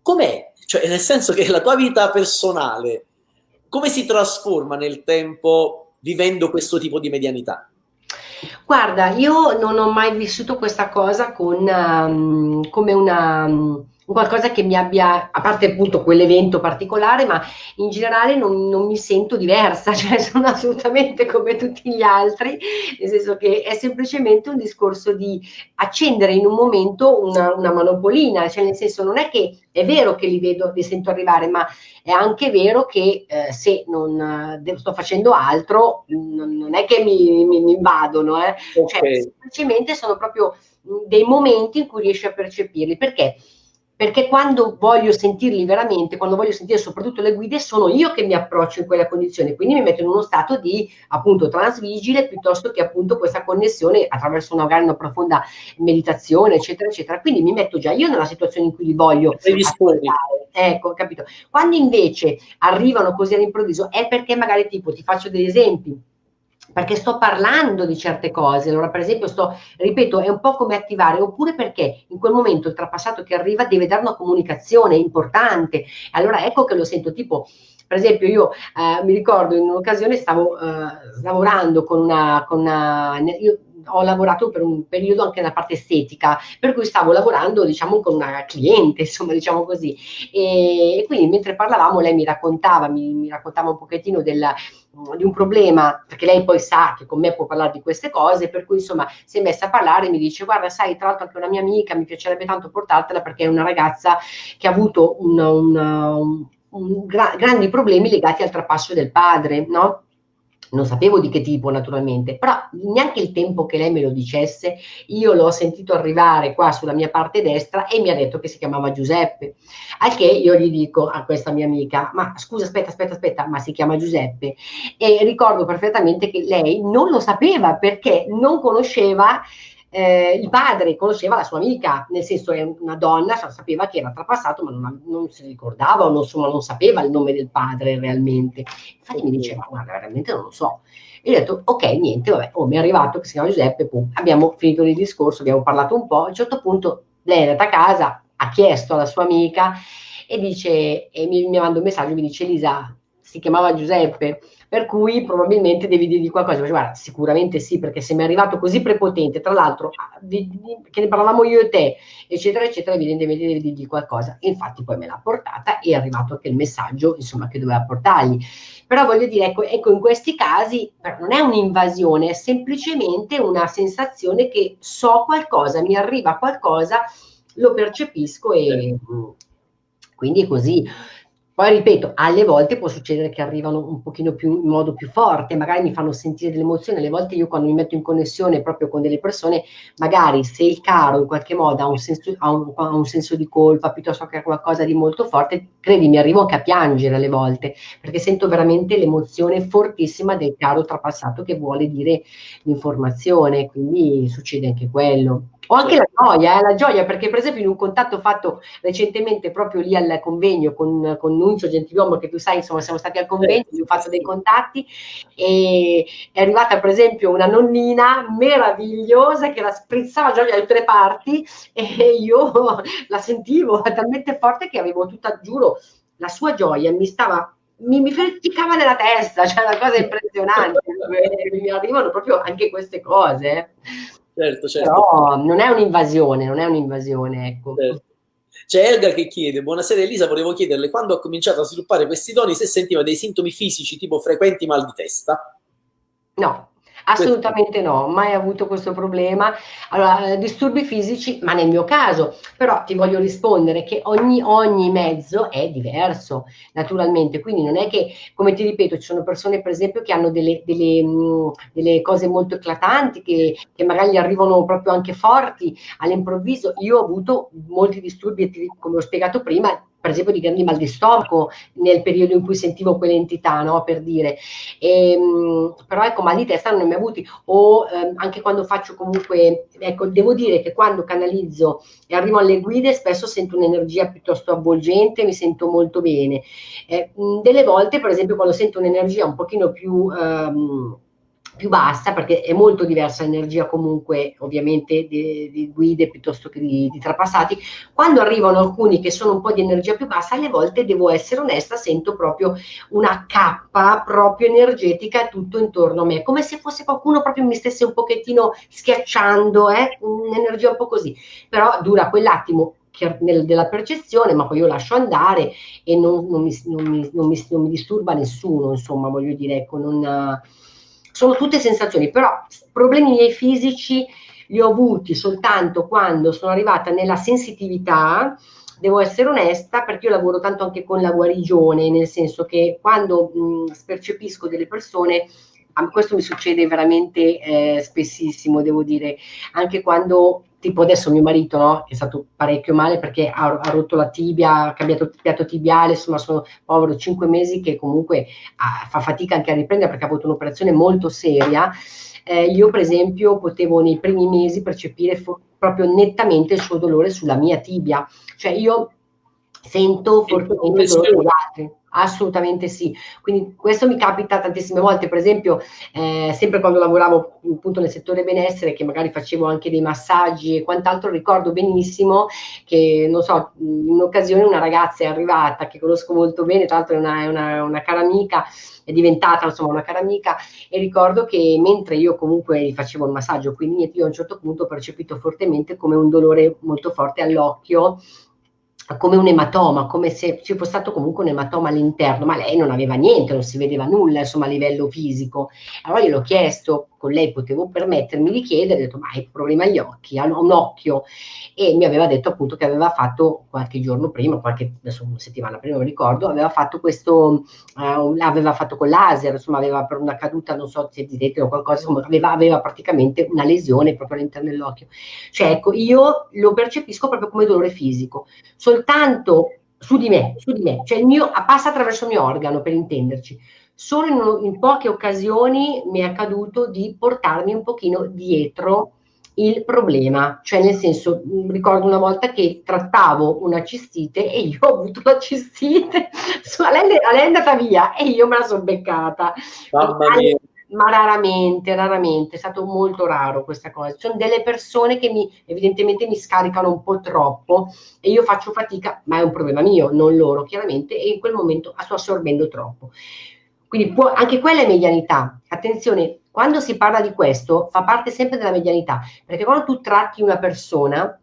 Com'è? Cioè, nel senso che la tua vita personale, come si trasforma nel tempo vivendo questo tipo di medianità? Guarda, io non ho mai vissuto questa cosa con, um, come una... Um, qualcosa che mi abbia, a parte appunto quell'evento particolare, ma in generale non, non, mi sento diversa, (laughs) cioè sono assolutamente come tutti gli altri, nel senso che è semplicemente un discorso di accendere in un momento una, una manopolina, cioè nel senso non è che è vero che li vedo, li sento arrivare, ma è anche vero che eh, se non eh, sto facendo altro, non, non è che mi, mi, mi invadono, eh. okay. cioè, semplicemente sono proprio dei momenti in cui riesci a percepirli, perché? Perché quando voglio sentirli veramente, quando voglio sentire soprattutto le guide, sono io che mi approccio in quella condizione, quindi mi metto in uno stato di appunto transvigile piuttosto che appunto questa connessione attraverso una, magari una profonda meditazione, eccetera, eccetera. Quindi mi metto già io nella situazione in cui li voglio. Ecco, capito. Quando invece arrivano così all'improvviso è perché magari tipo, ti faccio degli esempi, perché sto parlando di certe cose. Allora, per esempio, sto, ripeto, è un po' come attivare, oppure perché in quel momento il trapassato che arriva deve dare una comunicazione importante. Allora, ecco che lo sento tipo. Per esempio, io eh, mi ricordo in un'occasione stavo eh, lavorando con una, con una io, ho lavorato per un periodo anche nella parte estetica, per cui stavo lavorando, diciamo, con una cliente, (laughs) insomma, diciamo così. E, e quindi mentre parlavamo lei mi raccontava, mi, mi raccontava un pochettino del, di un problema, perché lei poi sa che con me può parlare di queste cose, per cui insomma si è messa a parlare e mi dice guarda sai tra l'altro anche una mia amica mi piacerebbe tanto portartela perché è una ragazza che ha avuto un, un, un, un gra grandi problemi legati al trapasso del padre, no? Non sapevo di che tipo naturalmente, però neanche il tempo che lei me lo dicesse, io l'ho sentito arrivare qua sulla mia parte destra e mi ha detto che si chiamava Giuseppe, al che io gli dico a questa mia amica, ma scusa aspetta aspetta aspetta, ma si chiama Giuseppe? E ricordo perfettamente che lei non lo sapeva perché non conosceva eh, il padre conosceva la sua amica, nel senso è una donna, sapeva che era trapassato, ma non, non si ricordava o non, insomma, non sapeva il nome del padre realmente. Infatti mi diceva, guarda, veramente non lo so. E ho detto, ok, niente, vabbè, oh, mi è arrivato che si chiama Giuseppe, pum. abbiamo finito il discorso, abbiamo parlato un po', a un certo punto lei è andata a casa, ha chiesto alla sua amica e dice, e mi, mi manda un messaggio, mi dice Lisa, si chiamava Giuseppe, per cui probabilmente devi dirgli qualcosa. Dice, guarda, sicuramente sì, perché se mi è arrivato così prepotente, tra l'altro, di, di, che ne parlavamo io e te, eccetera, eccetera, evidentemente devi dirgli qualcosa. Infatti poi me l'ha portata e è arrivato anche il messaggio, insomma, che doveva portargli. Però voglio dire, ecco, ecco in questi casi non è un'invasione, è semplicemente una sensazione che so qualcosa, mi arriva qualcosa, lo percepisco e... Quindi è così. Poi ripeto, alle volte può succedere che arrivano un pochino più in modo più forte, magari mi fanno sentire delle emozioni, alle volte io quando mi metto in connessione proprio con delle persone, magari se il caro in qualche modo ha un senso, ha un, ha un senso di colpa piuttosto che qualcosa di molto forte, credimi, arrivo anche a piangere alle volte, perché sento veramente l'emozione fortissima del caro trapassato che vuole dire l'informazione, quindi succede anche quello. O anche la gioia, eh, la gioia, perché per esempio in un contatto fatto recentemente proprio lì al convegno con, con Nunzio Gentiluomo, che tu sai, insomma, siamo stati al convegno, gli ho fatto dei contatti, e è arrivata per esempio una nonnina meravigliosa che la sprizzava gioia da tutte le parti e io la sentivo talmente forte che avevo tutta, giuro, la sua gioia mi stava mi, mi freccicava nella testa, cioè una cosa impressionante, (laughs) mi arrivano proprio anche queste cose. Certo, certo. Però non è un'invasione, non è un'invasione, ecco. Certo. C'è Elga che chiede, buonasera Elisa, volevo chiederle quando ha cominciato a sviluppare questi doni se sentiva dei sintomi fisici tipo frequenti mal di testa? No, Assolutamente no, mai avuto questo problema. Allora, eh, disturbi fisici, ma nel mio caso, però ti voglio rispondere che ogni, ogni, mezzo è diverso, naturalmente. Quindi non è che, come ti ripeto, ci sono persone, per esempio, che hanno delle, delle, mh, mm, delle cose molto eclatanti, che, che, magari arrivano proprio anche forti all'improvviso. Io ho avuto molti disturbi, come ho spiegato prima, per esempio di grandi mal di stomaco nel periodo in cui sentivo quell'entità, no? per dire. E, ehm, però ecco, mal di testa non ne ho mai avuti. O ehm, anche quando faccio comunque, ecco, devo dire che quando canalizzo e arrivo alle guide spesso sento un'energia piuttosto avvolgente, mi sento molto bene. Eh, delle volte, per esempio, quando sento un'energia un pochino più... Ehm, più bassa perché è molto diversa l'energia comunque ovviamente di, di guide piuttosto che di, di, trapassati quando arrivano alcuni che sono un po' di energia più bassa alle volte devo essere onesta sento proprio una cappa proprio energetica tutto intorno a me come se fosse qualcuno proprio mi stesse un pochettino schiacciando eh? un'energia un po' così però dura quell'attimo della percezione, ma poi io lascio andare e non, non, mi, non, mi, non, mi, disturba nessuno, insomma, voglio dire, ecco, non, sono tutte sensazioni, però problemi miei fisici li ho avuti soltanto quando sono arrivata nella sensitività, devo essere onesta perché io lavoro tanto anche con la guarigione, nel senso che quando mh, percepisco delle persone, questo mi succede veramente eh, spessissimo, devo dire, anche quando tipo adesso mio marito è stato parecchio male perché ha, ha, rotto la tibia, ha cambiato il piatto tibiale, insomma sono povero cinque mesi che comunque ah, fa fatica anche a riprendere perché ha avuto un'operazione molto seria. Eh, io per esempio potevo nei primi mesi percepire proprio nettamente il suo dolore sulla mia tibia, cioè io sento fortemente il dolore degli altri. Assolutamente sì, quindi questo mi capita tantissime volte, per esempio eh, sempre quando lavoravo appunto nel settore benessere che magari facevo anche dei massaggi e quant'altro, ricordo benissimo che non so, in un'occasione una ragazza è arrivata che conosco molto bene, tra l'altro è una, una, una cara amica, è diventata insomma una cara amica e ricordo che mentre io comunque facevo il massaggio, quindi io a un certo punto ho percepito fortemente come un dolore molto forte all'occhio come un ematoma, come se ci fosse stato comunque un ematoma all'interno, ma lei non aveva niente, non si vedeva nulla, insomma, a livello fisico. Allora io l'ho chiesto, con lei potevo permettermi di chiedere, ho detto, ma hai problema agli occhi, ha un occhio, e mi aveva detto appunto che aveva fatto qualche giorno prima, qualche, adesso una settimana prima, non ricordo, aveva fatto questo, uh, aveva fatto con laser, insomma, aveva per una caduta, non so se di o qualcosa, insomma, aveva, aveva praticamente una lesione proprio all'interno dell'occhio. Cioè, ecco, io lo percepisco proprio come dolore fisico. Sol soltanto su di me, su di me, cioè il mio, passa attraverso il mio organo per intenderci. Solo in, in poche occasioni mi è accaduto di portarmi un pochino dietro il problema, cioè nel senso, mm, ricordo una volta che trattavo una cistite e io ho avuto la cistite, (laughs) a lei, a lei è andata via e io me la sono beccata. Mia ma raramente, raramente, è stato molto raro questa cosa. Ci sono delle persone che mi, evidentemente mi scaricano un po' troppo e io faccio fatica, ma è un problema mio, non loro chiaramente, e in quel momento sto assorbendo troppo. Quindi può, anche quella è medianità. Attenzione, quando si parla di questo fa parte sempre della medianità, perché quando tu tratti una persona,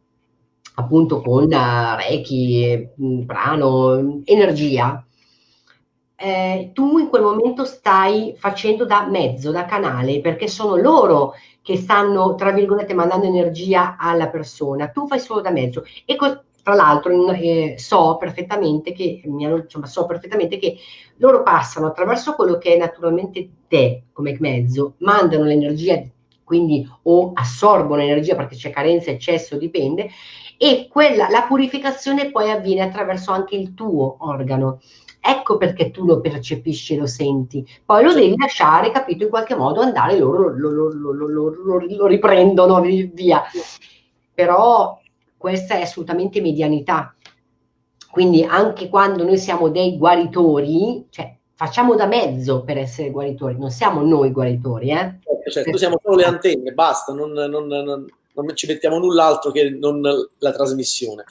appunto con uh, Reiki, prano, energia, eh, tu in quel momento stai facendo da mezzo, da canale, perché sono loro che stanno, tra virgolette, mandando energia alla persona, tu fai solo da mezzo. E tra l'altro eh, so perfettamente che, insomma, so perfettamente che loro passano attraverso quello che è naturalmente te come mezzo, mandano l'energia, quindi o assorbono l'energia perché c'è carenza, eccesso, dipende, e quella, la purificazione poi avviene attraverso anche il tuo organo. Ecco perché tu lo percepisci e lo senti. Poi lo devi lasciare, capito, in qualche modo andare, loro lo, lo, lo, lo riprendono via. Però questa è assolutamente medianità. Quindi anche quando noi siamo dei guaritori, cioè facciamo da mezzo per essere guaritori, non siamo noi guaritori. Eh? Certo, certo. siamo solo le antenne, basta, non, non, non, non ci mettiamo null'altro che non la trasmissione.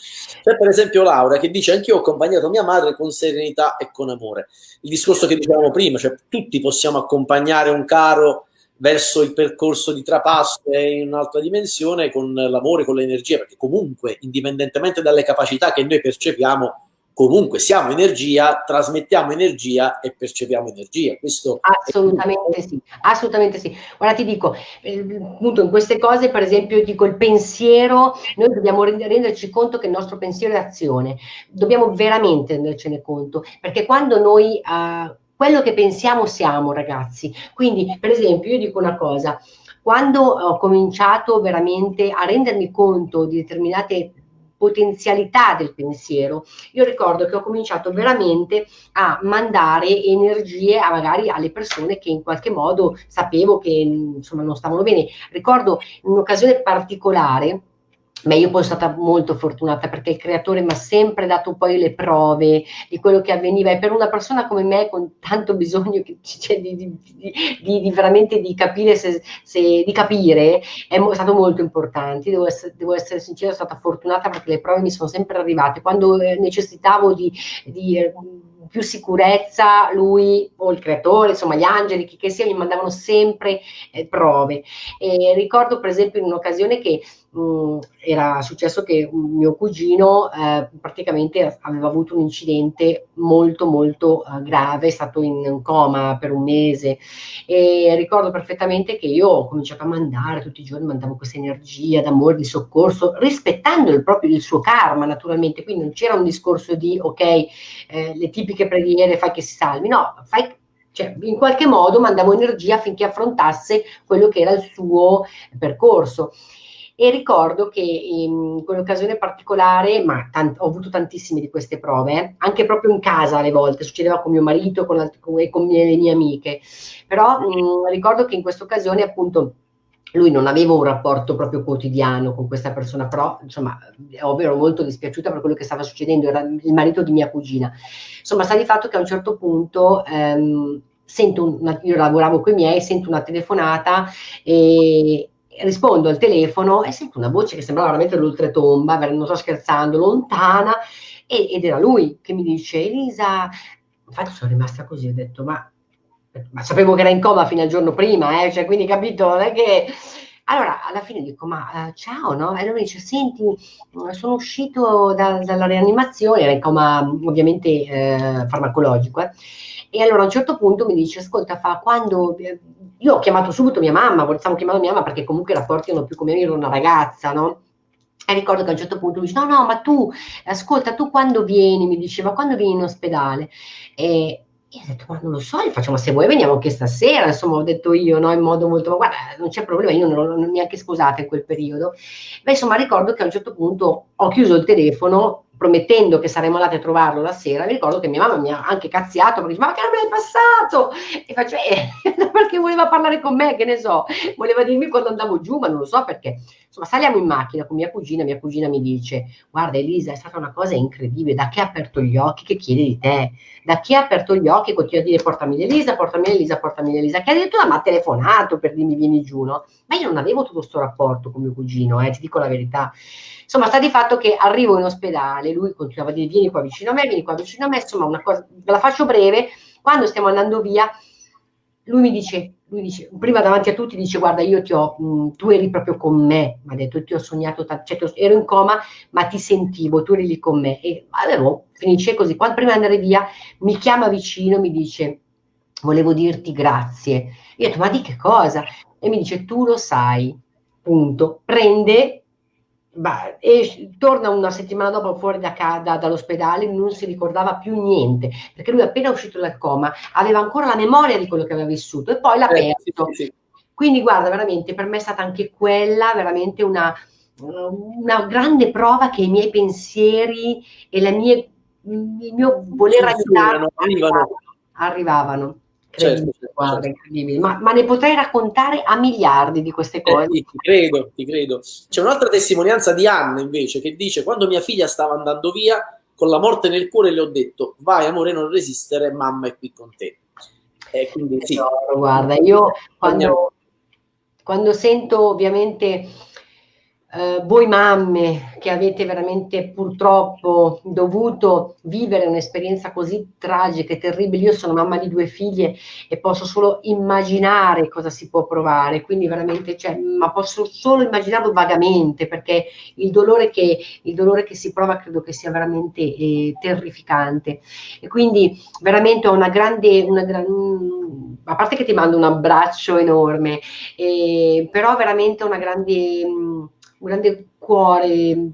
C'è per esempio Laura che dice anche io ho accompagnato mia madre con serenità e con amore. Il discorso che dicevamo prima, cioè tutti possiamo accompagnare un caro verso il percorso di trapasso e in un'altra dimensione con l'amore, con l'energia, perché comunque, indipendentemente dalle capacità che noi percepiamo, comunque siamo energia, trasmettiamo energia e percepiamo energia. Questo assolutamente sì, assolutamente sì. Guarda, ti dico, eh, appunto in queste cose, per esempio, dico il pensiero, noi dobbiamo renderci conto che il nostro pensiero è azione, dobbiamo veramente rendercene conto, perché quando noi uh, quello che pensiamo siamo, ragazzi. Quindi, per esempio, io dico una cosa, quando ho cominciato veramente a rendermi conto di determinate potenzialità del pensiero. Io ricordo che ho cominciato veramente a mandare energie a magari alle persone che in qualche modo sapevo che insomma non stavano bene. Ricordo un'occasione particolare Beh, io poi sono stata molto fortunata perché il creatore mi ha sempre dato poi le prove di quello che avveniva e per una persona come me con tanto bisogno che, cioè, di, di, di, di, veramente di capire, se, se, di capire è stato molto importante. Devo essere, devo essere, sincera, sono stata fortunata perché le prove mi sono sempre arrivate. Quando eh, necessitavo di, eh, più sicurezza, lui o il creatore, insomma gli angeli, chi che sia, mi mandavano sempre eh, prove. E ricordo per esempio in un'occasione che mh, mm, era successo che mio cugino eh, praticamente aveva avuto un incidente molto molto eh, grave, è stato in coma per un mese e ricordo perfettamente che io ho cominciato a mandare tutti i giorni, mandavo questa energia d'amore, di soccorso, rispettando il proprio il suo karma naturalmente, quindi non c'era un discorso di ok, eh, le tipiche preghiere fai che si salvi, no, fai cioè, in qualche modo mandavo energia affinché affrontasse quello che era il suo percorso. E ricordo che in quell'occasione particolare, ma ho avuto tantissime di queste prove, anche proprio in casa alle volte, succedeva con mio marito con con, e con mie, le mie amiche, però mh, ricordo che in questa occasione appunto lui non aveva un rapporto proprio quotidiano con questa persona, però insomma ero molto dispiaciuta per quello che stava succedendo, era il marito di mia cugina. Insomma, sta di fatto che a un certo punto ehm, sento una, io lavoravo con i miei, sento una telefonata e, rispondo al telefono e sento una voce che sembrava veramente l'oltretomba, non sto scherzando, lontana, ed era lui che mi dice, Elisa, infatti sono rimasta così, ho detto, ma, ma sapevo che era in coma fino al giorno prima, eh, cioè, quindi capito, non è che... Allora, alla fine dico, ma uh, ciao, no? E lui mi dice, senti, sono uscito da, dalla rianimazione, era in coma ovviamente eh, farmacologico, eh. E allora a un certo punto mi dice, ascolta, fa, quando eh, io ho chiamato subito mia mamma, stavo chiamando mia mamma perché comunque i rapporti erano più come io ero una ragazza, no? E ricordo che a un certo punto mi dice, no, no, ma tu, ascolta, tu quando vieni, mi diceva, quando vieni in ospedale? E, io ho detto, ma non lo so, gli faccio, ma se vuoi veniamo anche stasera, insomma, ho detto io, no, in modo molto, ma guarda, non c'è problema, io non ero neanche sposata in quel periodo. Beh, insomma, ricordo che a un certo punto ho chiuso il telefono promettendo che saremmo andati a trovarlo la sera, mi ricordo che mia mamma mi ha anche cazziato, perché dice, ma che non me l'hai passato? E faccio, eh, (laughs) perché voleva parlare con me, che ne so, voleva dirmi quando andavo giù, ma non lo so perché. Insomma, saliamo in macchina con mia cugina, mia cugina mi dice, guarda Elisa, è stata una cosa incredibile, da che ha aperto gli occhi, che chiede di te? Da chi ha aperto gli occhi continua a dire portami Elisa, portami Elisa, portami Elisa, che addirittura mi ha telefonato per dirmi vieni giù, no? Ma io non avevo tutto questo rapporto con mio cugino, eh, ti dico la verità. Insomma, sta di fatto che arrivo in ospedale, lui continuava a dire vieni qua vicino a me, vieni qua vicino a me, insomma, una cosa, ve la faccio breve, quando stiamo andando via, lui mi dice, lui dice, prima davanti a tutti dice guarda io ti ho, mh, tu eri proprio con me, mi ha detto ti ho sognato, cioè, ero in coma ma ti sentivo, tu eri lì con me e avevo, finisce così, quando prima di andare via mi chiama vicino, mi dice volevo dirti grazie, io ho detto ma di che cosa? E mi dice tu lo sai, punto, prende bah, e torna una settimana dopo fuori da, da, dall'ospedale, non si ricordava più niente, perché lui appena uscito dal coma aveva ancora la memoria di quello che aveva vissuto e poi l'ha eh, perso. Sì, sì. Quindi guarda, veramente per me è stata anche quella veramente una, una grande prova che i miei pensieri e mie, il mio voler aiutare arrivavano. arrivavano. Certo, certo, guarda, certo. Ma, ma, ne potrei raccontare a miliardi di queste eh, cose. Eh, ti credo, ti credo. C'è un'altra testimonianza di Anna invece che dice quando mia figlia stava andando via con la morte nel cuore le ho detto vai amore non resistere, mamma è qui con te. Eh, quindi, sì. guarda, io quando, quando sento ovviamente eh, voi mamme che avete veramente purtroppo dovuto vivere un'esperienza così tragica e terribile, io sono mamma di due figlie e posso solo immaginare cosa si può provare, quindi veramente, cioè, ma posso solo immaginarlo vagamente perché il dolore che, il dolore che si prova credo che sia veramente eh, terrificante. E quindi veramente ho una grande, una gran, a parte che ti mando un abbraccio enorme, eh, però veramente una grande un grande cuore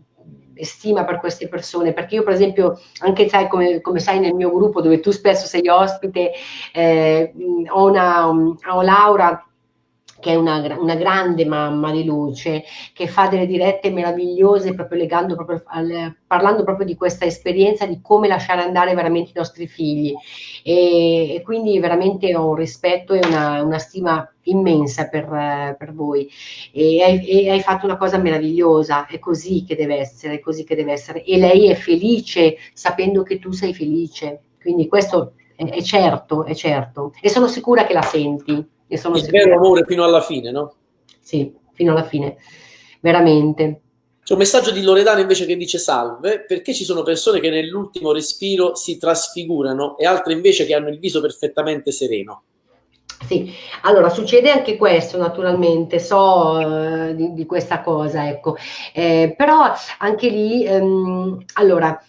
e stima per queste persone, perché io per esempio, anche sai come, come sai nel mio gruppo dove tu spesso sei ospite, eh, ho, una, ho Laura che è una, una, grande mamma di luce, che fa delle dirette meravigliose proprio legando proprio al, parlando proprio di questa esperienza di come lasciare andare veramente i nostri figli. E, e quindi veramente ho un rispetto e una, una stima immensa per, per voi. E hai, e hai, fatto una cosa meravigliosa, è così che deve essere, è così che deve essere. E lei è felice sapendo che tu sei felice, quindi questo è, è certo, è certo e sono sicura che la senti. E sono Il vero amore fino alla fine, no? Sì, fino alla fine, veramente. C'è un messaggio di Loredana invece che dice salve, perché ci sono persone che nell'ultimo respiro si trasfigurano e altre invece che hanno il viso perfettamente sereno. Sì, allora succede anche questo naturalmente, so uh, di, di, questa cosa, ecco, eh, però anche lì, um, allora,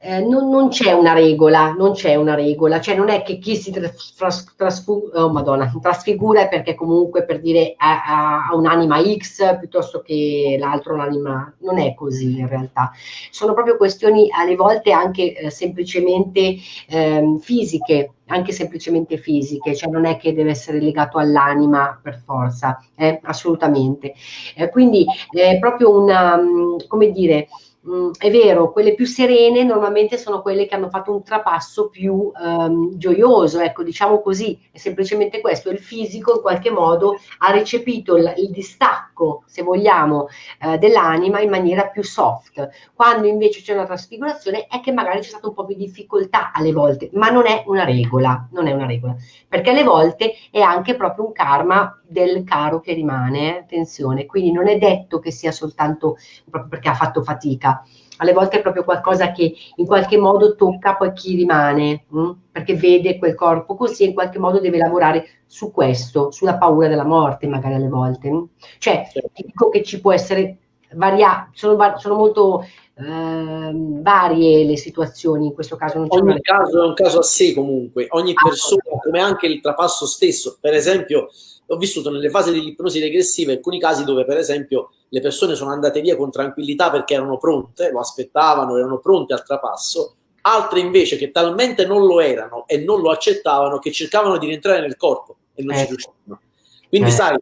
eh, non, non, c'è una regola, non c'è una regola, cioè non è che chi si tras, trasfu, oh, Madonna, trasfigura è perché comunque per dire ha, ha un'anima X piuttosto che l'altro un'anima, non è così in realtà, sono proprio questioni alle volte anche eh, semplicemente eh, fisiche, anche semplicemente fisiche, cioè non è che deve essere legato all'anima per forza, eh, assolutamente. Eh, quindi è proprio una, mm, come dire, Mm, è vero, quelle più serene normalmente sono quelle che hanno fatto un trapasso più um, gioioso, ecco, diciamo così, è semplicemente questo, il fisico in qualche modo ha recepito il, il distacco, se vogliamo, uh, dell'anima in maniera più soft, quando invece c'è una trasfigurazione è che magari c'è stata un po' di difficoltà alle volte, ma non è una regola, non è una regola, perché alle volte è anche proprio un karma del caro che rimane, attenzione, quindi non è detto che sia soltanto proprio perché ha fatto fatica, alle volte è proprio qualcosa che in qualche modo tocca poi chi rimane, mh? Hm? perché vede quel corpo così e in qualche modo deve lavorare su questo, sulla paura della morte magari alle volte. Mh? Hm? Cioè, certo. dico che ci può essere varia, sono, sono molto eh, varie le situazioni, in questo caso non c'è Ogni caso è un caso a sé comunque, ogni persona, come anche il trapasso stesso, per esempio ho vissuto nelle fasi dell'ipnosi regressiva alcuni casi dove per esempio le persone sono andate via con tranquillità perché erano pronte, lo aspettavano, erano pronte al trapasso, altre invece che talmente non lo erano e non lo accettavano che cercavano di rientrare nel corpo e non eh. ci riuscivano. Quindi eh. sai,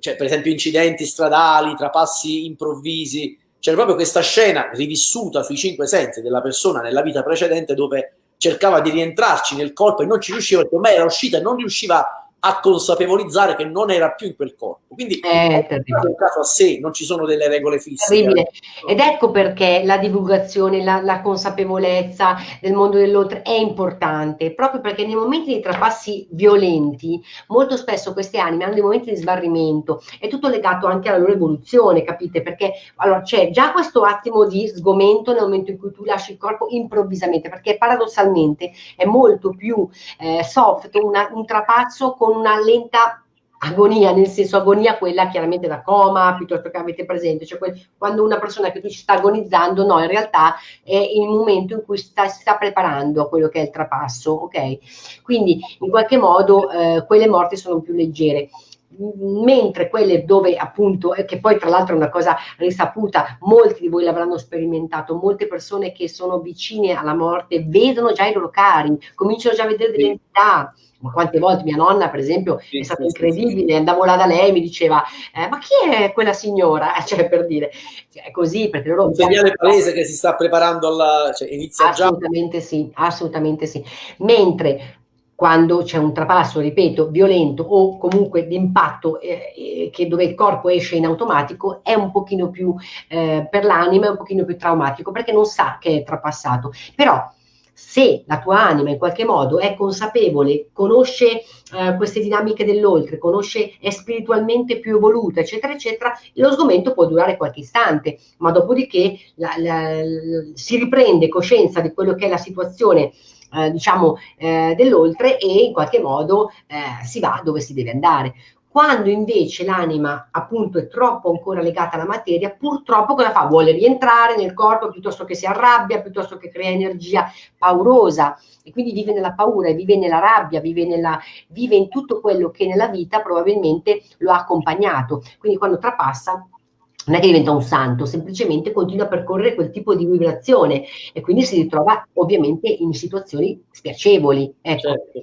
cioè, per esempio incidenti stradali, trapassi improvvisi, c'era proprio questa scena rivissuta sui cinque sensi della persona nella vita precedente dove cercava di rientrarci nel corpo e non ci riusciva perché ormai era uscita e non riusciva a consapevolizzare che non era più in quel corpo. Quindi è un caso a sé, non ci sono delle regole fisse. Terribile. Ed ecco perché la divulgazione, la, la consapevolezza del mondo dell'oltre è importante, proprio perché nei momenti di trapassi violenti, molto spesso queste anime hanno dei momenti di sbarrimento, è tutto legato anche alla loro evoluzione, capite? Perché allora c'è già questo attimo di sgomento nel momento in cui tu lasci il corpo improvvisamente, perché paradossalmente è molto più eh, soft una, un trapasso con con una lenta agonia, nel senso agonia quella chiaramente da coma, piuttosto che avete presente, cioè quel, quando una persona che tu ci sta agonizzando, no, in realtà è il momento in cui sta, si sta preparando a quello che è il trapasso, ok? Quindi in qualche modo eh, quelle morti sono più leggere mentre quelle dove appunto, che poi tra l'altro è una cosa risaputa, molti di voi l'avranno sperimentato, molte persone che sono vicine alla morte vedono già i loro cari, cominciano già a vedere delle entità, ma quante volte mia nonna, per esempio, è stata incredibile, andavo là da lei e mi diceva, eh, ma chi è quella signora? (laughs) Cioè, per dire, cioè, è così, perché loro... Un segnale palese che si sta preparando alla... Cioè, inizia assolutamente già... sì, assolutamente sì. Mentre quando c'è un trapasso, ripeto, violento o comunque di impatto eh, eh, dove il corpo esce in automatico, è un pochino più eh, per l'anima, è un pochino più traumatico perché non sa che è trapassato. Però se la tua anima in qualche modo è consapevole, conosce eh, queste dinamiche dell'oltre, conosce, è spiritualmente più evoluta, eccetera, eccetera, lo sgomento può durare qualche istante, ma dopodiché la, la, la, si riprende coscienza di quello che è la situazione eh, diciamo eh, dell'oltre e in qualche modo eh, si va dove si deve andare. Quando invece l'anima appunto è troppo ancora legata alla materia, purtroppo cosa fa? Vuole rientrare nel corpo piuttosto che si arrabbia, piuttosto che crea energia paurosa e quindi vive nella paura, vive nella rabbia, vive, nella, vive in tutto quello che nella vita probabilmente lo ha accompagnato. Quindi quando trapassa non è che diventa un santo, semplicemente continua a percorrere quel tipo di vibrazione e quindi si ritrova ovviamente in situazioni spiacevoli. Ecco. Certo.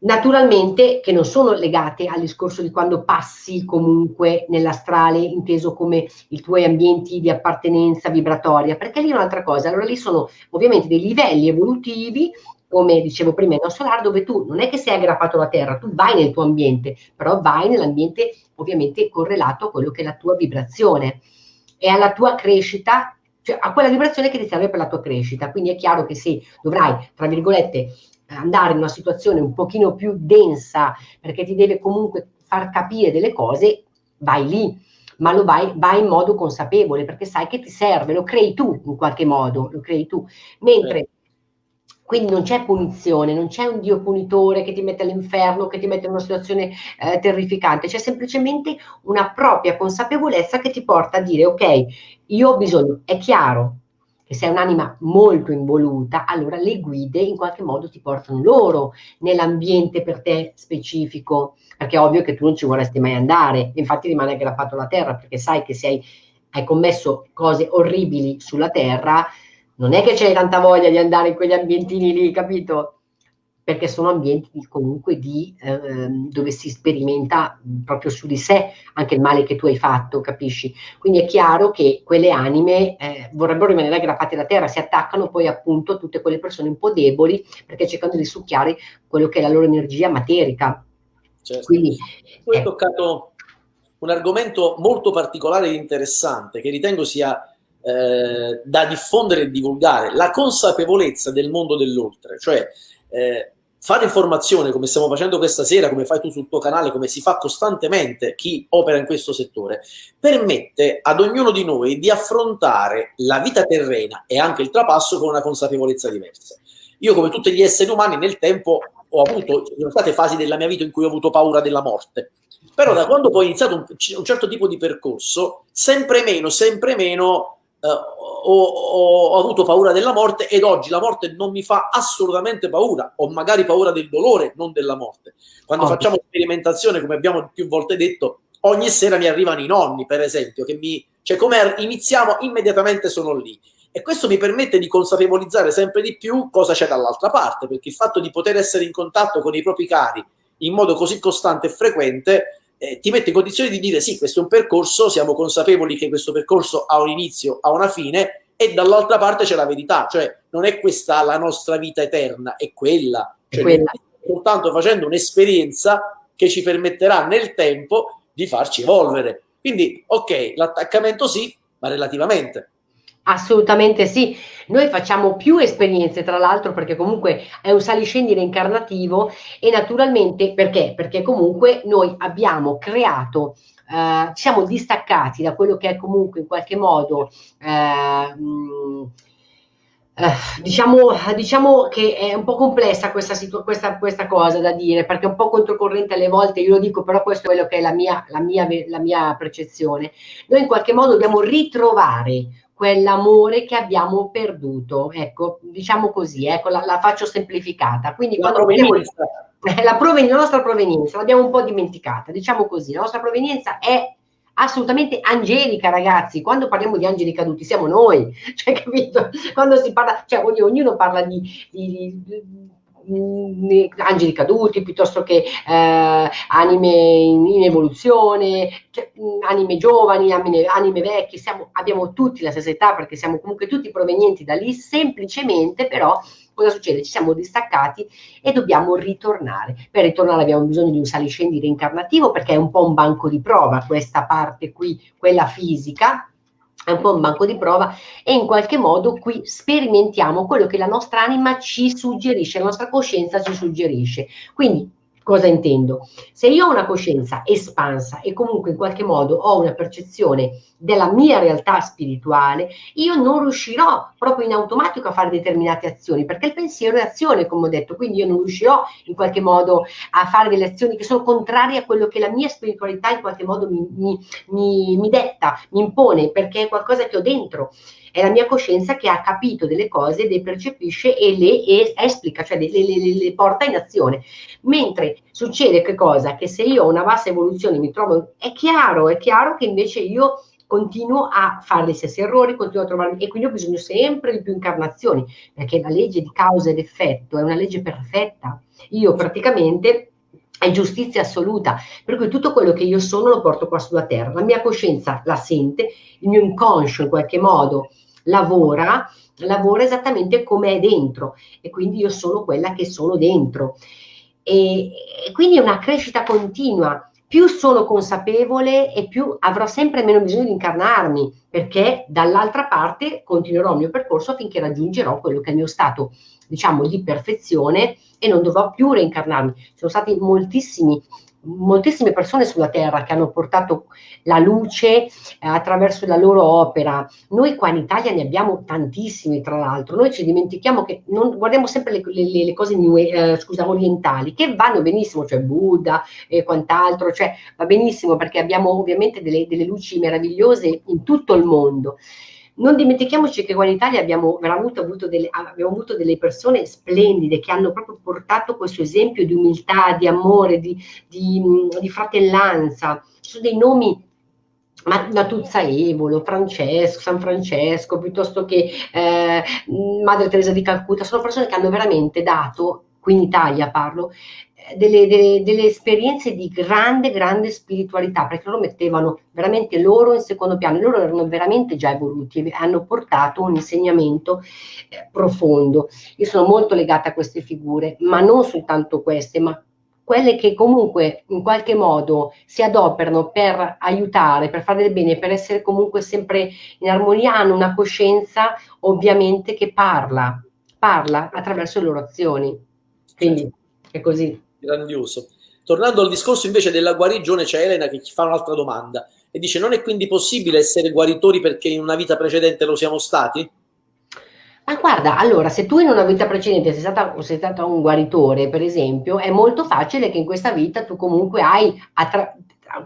Naturalmente che non sono legate al discorso di quando passi comunque nell'astrale, inteso come i tuoi ambienti di appartenenza vibratoria, perché lì è un'altra cosa. Allora lì sono ovviamente dei livelli evolutivi come dicevo prima, il nostro solare, dove tu non è che sei aggrappato alla Terra, tu vai nel tuo ambiente, però vai nell'ambiente ovviamente correlato a quello che è la tua vibrazione e alla tua crescita, cioè a quella vibrazione che ti serve per la tua crescita. Quindi è chiaro che se dovrai, tra virgolette, andare in una situazione un pochino più densa, perché ti deve comunque far capire delle cose, vai lì ma lo vai, vai, in modo consapevole perché sai che ti serve, lo crei tu in qualche modo, lo crei tu. Mentre quindi non c'è punizione, non c'è un Dio punitore che ti mette all'inferno, che ti mette in una situazione eh, terrificante, c'è semplicemente una propria consapevolezza che ti porta a dire ok, io ho bisogno, è chiaro che sei un'anima molto involuta, allora le guide in qualche modo ti portano loro nell'ambiente per te specifico, perché è ovvio che tu non ci vorresti mai andare, infatti rimane aggrappato alla terra, perché sai che se hai, hai commesso cose orribili sulla terra, non è che c'hai tanta voglia di andare in quegli ambientini lì, capito? Perché sono ambienti comunque di, eh, dove si sperimenta proprio su di sé anche il male che tu hai fatto, capisci? Quindi è chiaro che quelle anime eh, vorrebbero rimanere aggrappate alla terra, si attaccano poi appunto a tutte quelle persone un po' deboli perché cercano di succhiare quello che è la loro energia materica. Certo. Quindi, tu hai eh, toccato un argomento molto particolare e interessante che ritengo sia eh, da diffondere e divulgare, la consapevolezza del mondo dell'oltre, cioè eh, fare informazione come stiamo facendo questa sera, come fai tu sul tuo canale, come si fa costantemente chi opera in questo settore, permette ad ognuno di noi di affrontare la vita terrena e anche il trapasso con una consapevolezza diversa. Io come tutti gli esseri umani nel tempo ho avuto, ci sono state fasi della mia vita in cui ho avuto paura della morte, però da quando poi ho iniziato un, un certo tipo di percorso, sempre meno, sempre meno Uh, ho, ho, avuto paura della morte ed oggi la morte non mi fa assolutamente paura, ho magari paura del dolore, non della morte. Quando oh. facciamo sperimentazione, come abbiamo più volte detto, ogni sera mi arrivano i nonni, per esempio, che mi, cioè come iniziamo, immediatamente sono lì. E questo mi permette di consapevolizzare sempre di più cosa c'è dall'altra parte, perché il fatto di poter essere in contatto con i propri cari in modo così costante e frequente eh, ti mette in condizione di dire sì, questo è un percorso, siamo consapevoli che questo percorso ha un inizio, ha una fine e dall'altra parte c'è la verità, cioè non è questa la nostra vita eterna, è quella. Cioè, è quella. Soltanto facendo un'esperienza che ci permetterà nel tempo di farci evolvere. Quindi, ok, l'attaccamento sì, ma relativamente. Assolutamente sì, noi facciamo più esperienze tra l'altro perché comunque è un saliscendere incarnativo e naturalmente perché? Perché comunque noi abbiamo creato, eh, siamo distaccati da quello che è comunque in qualche modo eh, mh, eh, diciamo, diciamo, che è un po' complessa questa, questa, questa, cosa da dire, perché è un po' controcorrente alle volte, io lo dico, però questo è quello che è la mia, la mia, la mia percezione. Noi in qualche modo dobbiamo ritrovare quell'amore che abbiamo perduto, ecco, diciamo così, ecco, la, la faccio semplificata. Quindi la quando abbiamo, (laughs) la, proven- la nostra provenienza l'abbiamo un po' dimenticata, diciamo così, la nostra provenienza è assolutamente angelica, ragazzi. Quando parliamo di angeli caduti, siamo noi, (laughs) cioè, capito? Quando si parla, cioè, ognuno parla di, di, di angeli caduti piuttosto che eh, anime in, in evoluzione, cioè, anime giovani, anime, anime vecchie, siamo, abbiamo tutti la stessa età perché siamo comunque tutti provenienti da lì, semplicemente però cosa succede? Ci siamo distaccati e dobbiamo ritornare. Per ritornare abbiamo bisogno di un saliscendi reincarnativo perché è un po' un banco di prova questa parte qui, quella fisica, è un po' un banco di prova e in qualche modo qui sperimentiamo quello che la nostra anima ci suggerisce, la nostra coscienza ci suggerisce. Quindi Cosa intendo? Se io ho una coscienza espansa e comunque in qualche modo ho una percezione della mia realtà spirituale, io non riuscirò proprio in automatico a fare determinate azioni, perché il pensiero è azione, come ho detto, quindi io non riuscirò in qualche modo a fare delle azioni che sono contrarie a quello che la mia spiritualità in qualche modo mi, mi, mi, mi detta, mi impone, perché è qualcosa che ho dentro è la mia coscienza che ha capito delle cose, le percepisce e le e esplica, cioè le, le, le, porta in azione. Mentre succede che cosa? Che se io ho una bassa evoluzione mi trovo, è chiaro, è chiaro che invece io continuo a fare gli stessi errori, continuo a trovarmi e quindi ho bisogno sempre di più incarnazioni, perché la legge di causa ed effetto è una legge perfetta. Io praticamente è giustizia assoluta, per cui tutto quello che io sono lo porto qua sulla terra, la mia coscienza la sente, il mio inconscio in qualche modo lavora, lavora esattamente come è dentro e quindi io sono quella che sono dentro. E, e quindi è una crescita continua. Più sono consapevole e più avrò sempre meno bisogno di incarnarmi, perché dall'altra parte continuerò il mio percorso finché raggiungerò quello che è il mio stato, diciamo, di perfezione e non dovrò più reincarnarmi. Sono stati moltissimi moltissime persone sulla Terra che hanno portato la luce eh, attraverso la loro opera. Noi qua in Italia ne abbiamo tantissimi, tra l'altro. Noi ci dimentichiamo che non, guardiamo sempre le, le, le cose new, eh, scusa, orientali, che vanno benissimo, cioè Buddha e quant'altro, cioè va benissimo perché abbiamo ovviamente delle, delle luci meravigliose in tutto il mondo non dimentichiamoci che qua in Italia abbiamo veramente avuto delle, abbiamo avuto delle persone splendide che hanno proprio portato questo esempio di umiltà, di amore, di, di, di fratellanza. Ci sono dei nomi Natuzza Evolo, Francesco, San Francesco, piuttosto che eh, Madre Teresa di Calcutta, sono persone che hanno veramente dato, qui in Italia parlo, delle, delle, delle, esperienze di grande, grande spiritualità, perché loro mettevano veramente loro in secondo piano, loro erano veramente già evoluti e hanno portato un insegnamento eh, profondo. Io sono molto legata a queste figure, ma non soltanto queste, ma quelle che comunque in qualche modo si adoperano per aiutare, per fare del bene, per essere comunque sempre in armonia, hanno una coscienza ovviamente che parla, parla attraverso le loro azioni. Quindi è così grandioso. Tornando al discorso invece della guarigione, c'è Elena che ti fa un'altra domanda e dice: Non è quindi possibile essere guaritori perché in una vita precedente lo siamo stati? Ma guarda, allora, se tu in una vita precedente sei stata, sei stata un guaritore, per esempio, è molto facile che in questa vita tu comunque hai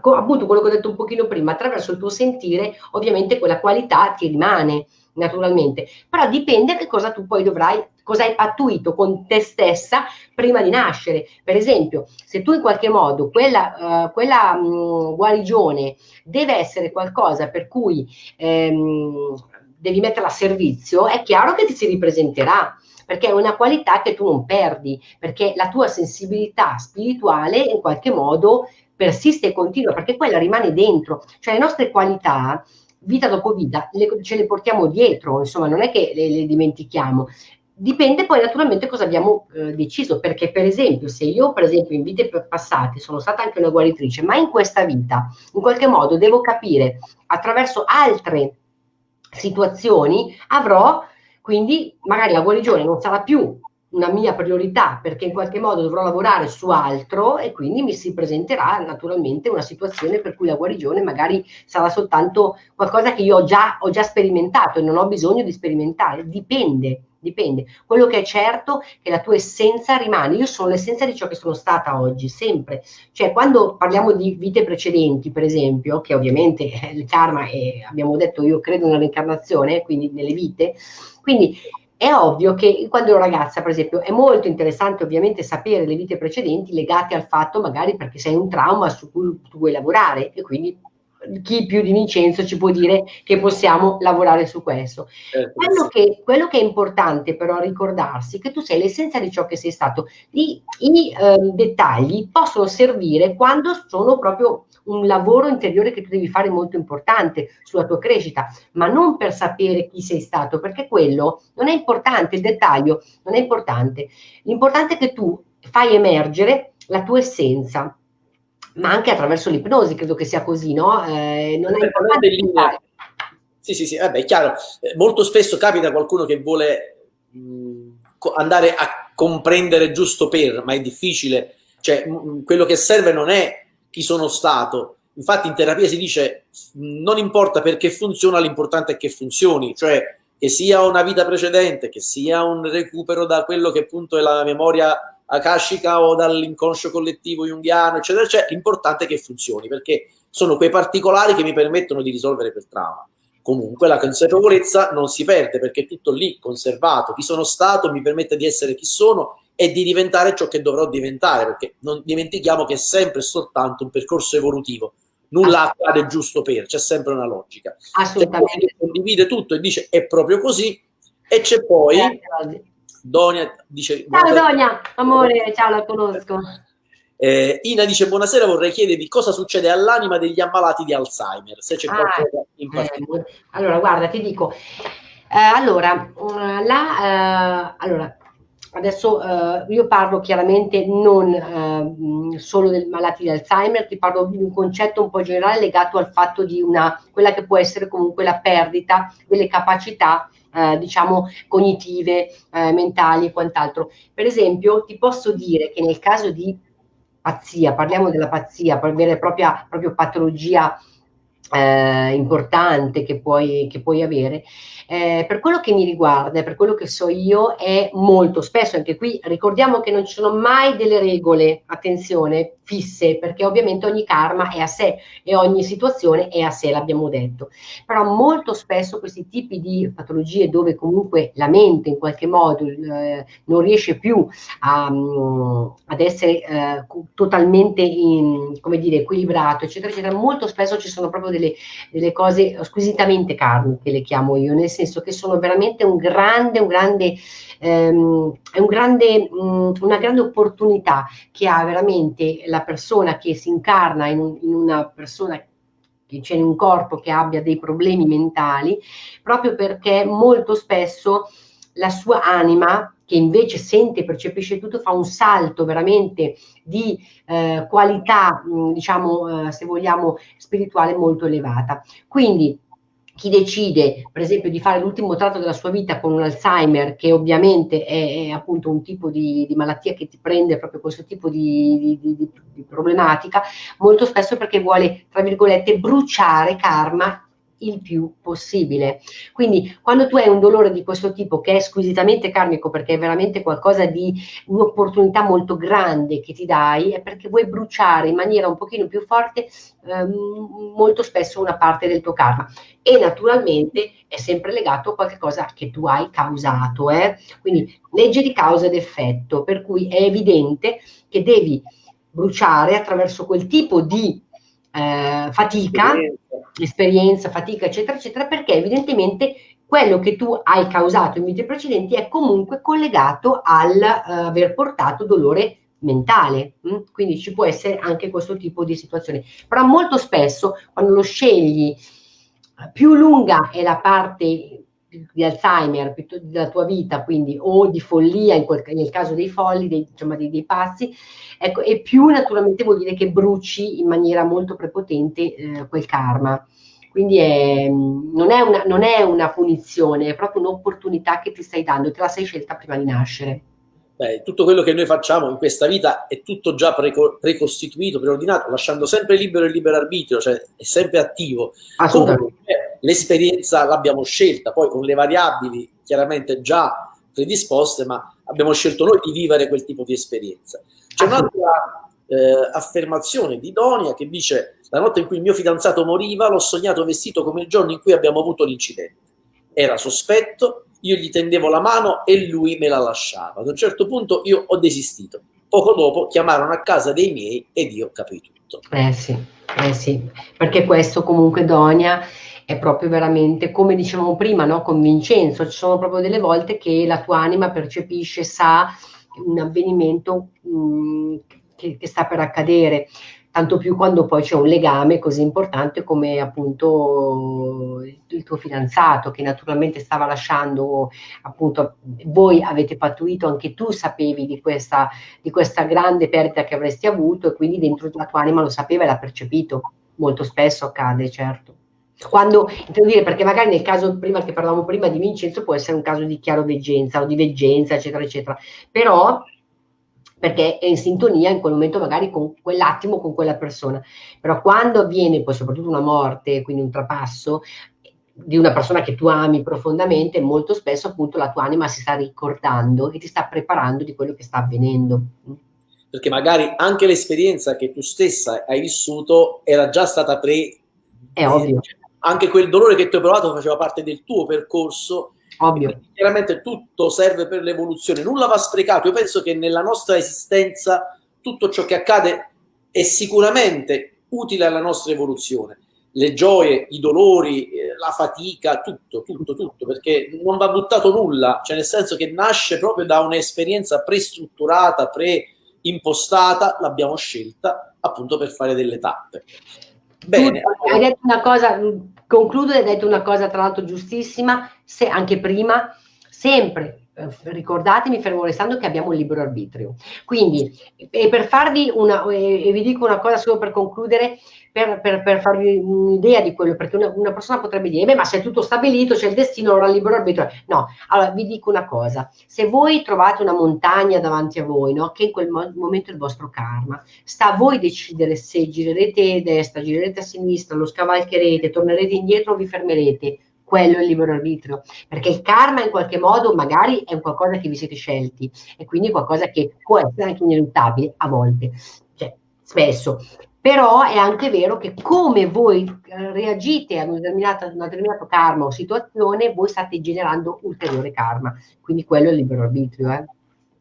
appunto quello che ho detto un pochino prima, attraverso il tuo sentire, ovviamente quella qualità ti rimane naturalmente, però dipende che cosa tu poi dovrai, cosa hai pattuito con te stessa prima di nascere. Per esempio, se tu in qualche modo quella, uh, quella mh, guarigione deve essere qualcosa per cui ehm, devi metterla a servizio, è chiaro che ti si ripresenterà perché è una qualità che tu non perdi, perché la tua sensibilità spirituale in qualche modo persiste e continua, perché quella rimane dentro, cioè le nostre qualità vita dopo vita le, ce le portiamo dietro, insomma non è che le, le dimentichiamo, Dipende poi naturalmente cosa abbiamo eh, deciso, perché per esempio se io per esempio in vite passate sono stata anche una guaritrice, ma in questa vita in qualche modo devo capire attraverso altre situazioni avrò quindi magari la guarigione non sarà più una mia priorità perché in qualche modo dovrò lavorare su altro e quindi mi si presenterà naturalmente una situazione per cui la guarigione magari sarà soltanto qualcosa che io già, ho già sperimentato e non ho bisogno di sperimentare, dipende, dipende. Quello che è certo è che la tua essenza rimane, io sono l'essenza di ciò che sono stata oggi, sempre. Cioè quando parliamo di vite precedenti, per esempio, che ovviamente (laughs) il karma, è, abbiamo detto io credo nella reincarnazione, quindi nelle vite, quindi è ovvio che quando ero ragazza, per esempio, è molto interessante ovviamente sapere le vite precedenti legate al fatto magari perché sei un trauma su cui tu vuoi lavorare e quindi chi più di Vincenzo ci può dire che possiamo lavorare su questo. Eh, quello, che, quello, che, è importante però ricordarsi è che tu sei l'essenza di ciò che sei stato. I, i eh, dettagli possono servire quando sono proprio un lavoro interiore che tu devi fare molto importante sulla tua crescita, ma non per sapere chi sei stato, perché quello non è importante, il dettaglio non è importante. L'importante è che tu fai emergere la tua essenza, ma anche attraverso l'ipnosi, credo che sia così, no? Eh, non è importante sì, sì, sì, vabbè, è chiaro. Eh, molto spesso capita qualcuno che vuole mh, andare a comprendere giusto per, ma è difficile. Cioè, mh, quello che serve non è chi sono stato. Infatti in terapia si dice non importa perché funziona, l'importante è che funzioni, cioè che sia una vita precedente, che sia un recupero da quello che appunto è la memoria akashica o dall'inconscio collettivo junghiano, eccetera, eccetera, l'importante è che funzioni, perché sono quei particolari che mi permettono di risolvere quel trauma. Comunque la consapevolezza non si perde perché è tutto lì conservato. Chi sono stato mi permette di essere chi sono e di diventare ciò che dovrò diventare, perché non dimentichiamo che è sempre e soltanto un percorso evolutivo, nulla accade giusto per, c'è sempre una logica. Assolutamente. Condivide tutto e dice è proprio così, e c'è poi Donia dice... Ciao Donia, amore, ciao, la conosco. Eh, Ina dice buonasera, vorrei chiedervi cosa succede all'anima degli ammalati di Alzheimer, se c'è ah, qualcosa in eh, particolare. Eh, allora, guarda, ti dico, eh, allora, la, eh, allora, Adesso eh, io parlo chiaramente non solo dei malati di Alzheimer, ti parlo di un concetto un po' generale legato al fatto di una, quella che può essere comunque la perdita delle capacità eh, diciamo cognitive, eh, mentali e quant'altro. Per esempio ti posso dire che nel caso di pazzia, parliamo della pazzia, vera e propria proprio patologia eh, importante che puoi, che puoi avere. Eh, per quello che mi riguarda, per quello che so io, è molto spesso, anche qui ricordiamo che non ci sono mai delle regole, attenzione, fisse, perché ovviamente ogni karma è a sé e ogni situazione è a sé, l'abbiamo detto. Però molto spesso questi tipi di patologie dove comunque la mente in qualche modo eh, non riesce più a, um, ad essere eh, totalmente in, come dire, equilibrato, eccetera, eccetera, molto spesso ci sono proprio delle, delle cose squisitamente karmiche, le chiamo io, nel senso che sono veramente un grande, un grande, ehm, un grande, mh, una grande opportunità che ha veramente la persona che si incarna in, in una persona che c'è in un corpo che abbia dei problemi mentali, proprio perché molto spesso la sua anima, che invece sente e percepisce tutto, fa un salto veramente di eh, qualità, diciamo, eh, se vogliamo, spirituale molto elevata. Quindi chi decide, per esempio, di fare l'ultimo tratto della sua vita con un Alzheimer, che ovviamente è, è appunto un tipo di, di, malattia che ti prende proprio questo tipo di, di, di problematica, molto spesso perché vuole, tra virgolette, bruciare karma il più possibile. Quindi quando tu hai un dolore di questo tipo che è squisitamente karmico perché è veramente qualcosa di un'opportunità molto grande che ti dai, è perché vuoi bruciare in maniera un pochino più forte ehm, molto spesso una parte del tuo karma e naturalmente è sempre legato a qualcosa che tu hai causato. Eh? Quindi legge di causa ed effetto, per cui è evidente che devi bruciare attraverso quel tipo di eh, fatica, esperienza, fatica, eccetera, eccetera, perché evidentemente quello che tu hai causato in vite precedenti è comunque collegato al uh, aver portato dolore mentale, mh? quindi ci può essere anche questo tipo di situazione. Però molto spesso quando lo scegli più lunga è la parte di Alzheimer della tua vita, quindi o di follia quel, nel caso dei folli, dei, diciamo, dei, dei pazzi, ecco, e più naturalmente vuol dire che bruci in maniera molto prepotente eh, quel karma. Quindi è, non, è una, non, è una, punizione, è proprio un'opportunità che ti stai dando, te la sei scelta prima di nascere. Beh, tutto quello che noi facciamo in questa vita è tutto già preco precostituito, preordinato, lasciando sempre libero il libero arbitrio, cioè è sempre attivo. Assolutamente. L'esperienza l'abbiamo scelta, poi con le variabili chiaramente già predisposte, ma abbiamo scelto noi di vivere quel tipo di esperienza. C'è un'altra eh, affermazione di Donia che dice la notte in cui il mio fidanzato moriva l'ho sognato vestito come il giorno in cui abbiamo avuto l'incidente. Era sospetto, io gli tendevo la mano e lui me la lasciava. Ad un certo punto io ho desistito. Poco dopo chiamarono a casa dei miei ed io capii tutto. Eh sì, eh sì, perché questo comunque Donia è proprio veramente, come dicevamo prima, no? con Vincenzo, ci sono proprio delle volte che la tua anima percepisce, sa un avvenimento mh, mm, che, che sta per accadere tanto più quando poi c'è un legame così importante come appunto il tuo fidanzato che naturalmente stava lasciando appunto voi avete pattuito anche tu sapevi di questa, di questa grande perdita che avresti avuto e quindi dentro la tua anima lo sapeva e l'ha percepito. Molto spesso accade certo. Quando, intendo dire, perché magari nel caso prima che parlavamo prima di Vincenzo può essere un caso di chiaroveggenza o di veggenza, eccetera, eccetera, però perché è in sintonia in quel momento magari con quell'attimo, con quella persona. Però quando avviene poi soprattutto una morte, quindi un trapasso, di una persona che tu ami profondamente, molto spesso appunto la tua anima si sta ricordando e ti sta preparando di quello che sta avvenendo. Perché magari anche l'esperienza che tu stessa hai vissuto era già stata pre... È ovvio. Anche quel dolore che tu hai provato faceva parte del tuo percorso Ovvio. Chiaramente tutto serve per l'evoluzione, nulla va sprecato. Io penso che nella nostra esistenza tutto ciò che accade è sicuramente utile alla nostra evoluzione. Le gioie, i dolori, eh, la fatica, tutto, tutto, tutto, perché non va buttato nulla, cioè nel senso che nasce proprio da un'esperienza prestrutturata, preimpostata, l'abbiamo scelta appunto per fare delle tappe. Bene. hai detto una cosa, concludo, hai detto una cosa tra l'altro giustissima, se anche prima, sempre eh, ricordate, mi fermo restando che abbiamo un libero arbitrio. Quindi, e per farvi una, e vi dico una cosa solo per concludere, per, per, per farvi un'idea di quello, perché una, una, persona potrebbe dire, beh, ma se è tutto stabilito, c'è il destino, allora il libero arbitrio. No, allora vi dico una cosa, se voi trovate una montagna davanti a voi, no, che in quel mo momento è il vostro karma, sta a voi decidere se girerete a destra, girerete a sinistra, lo scavalcherete, tornerete indietro o vi fermerete quello è il libero arbitrio, perché il karma in qualche modo magari è un qualcosa che vi siete scelti e quindi qualcosa che può essere anche ineluttabile a volte, cioè spesso. Però è anche vero che come voi eh, reagite a un determinato, un determinato karma o situazione, voi state generando ulteriore karma. Quindi quello è il libero arbitrio. Eh?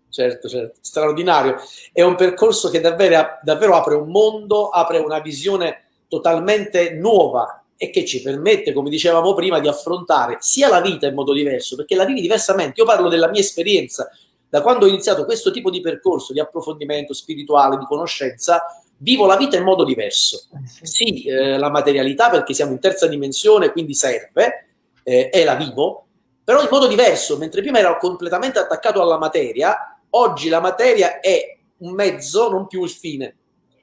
Certo, certo, straordinario. È un percorso che davvero, davvero apre un mondo, apre una visione totalmente nuova e che ci permette, come dicevamo prima, di affrontare sia la vita in modo diverso, perché la vivi diversamente. Io parlo della mia esperienza, da quando ho iniziato questo tipo di percorso di approfondimento spirituale, di conoscenza, vivo la vita in modo diverso. Eh, sì, eh, la materialità perché siamo in terza dimensione, quindi serve, eh, e la vivo, però in modo diverso, mentre prima ero completamente attaccato alla materia, oggi la materia è un mezzo, non più il fine.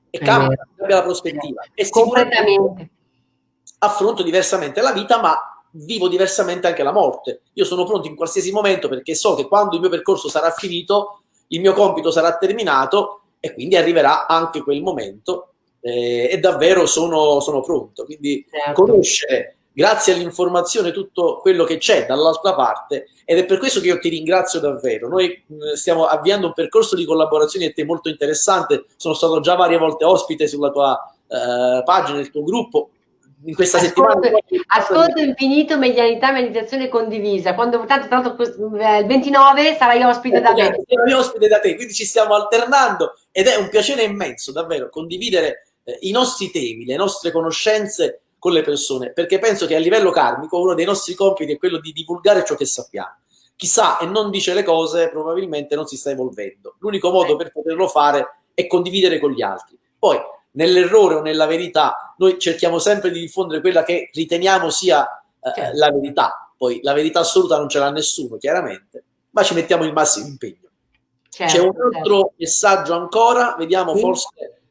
E cambia, cambia la prospettiva. E completamente affronto diversamente la vita, ma vivo diversamente anche la morte. Io sono pronto in qualsiasi momento perché so che quando il mio percorso sarà finito, il mio compito sarà terminato e quindi arriverà anche quel momento eh, e davvero sono, sono pronto. Quindi certo. conoscere, grazie all'informazione, tutto quello che c'è dall'altra parte ed è per questo che io ti ringrazio davvero. Noi mh, stiamo avviando un percorso di collaborazione e te molto interessante, sono stato già varie volte ospite sulla tua eh, pagina, nel tuo gruppo, in questa ascolto, settimana. Ascolto infinito, medianità, meditazione condivisa. Quando tanto, tanto il 29 sarai ospite da me. Sarai ospite da te, quindi ci stiamo alternando ed è un piacere immenso davvero condividere eh, i nostri temi, le nostre conoscenze con le persone, perché penso che a livello karmico uno dei nostri compiti è quello di divulgare ciò che sappiamo. chi sa e non dice le cose probabilmente non si sta evolvendo. L'unico modo per poterlo fare è condividere con gli altri. Poi, nell'errore o nella verità, noi cerchiamo sempre di diffondere quella che riteniamo sia eh, certo. la verità. Poi la verità assoluta non ce l'ha nessuno, chiaramente, ma ci mettiamo il massimo impegno. Certo, C'è un altro certo. messaggio ancora, vediamo sì. forse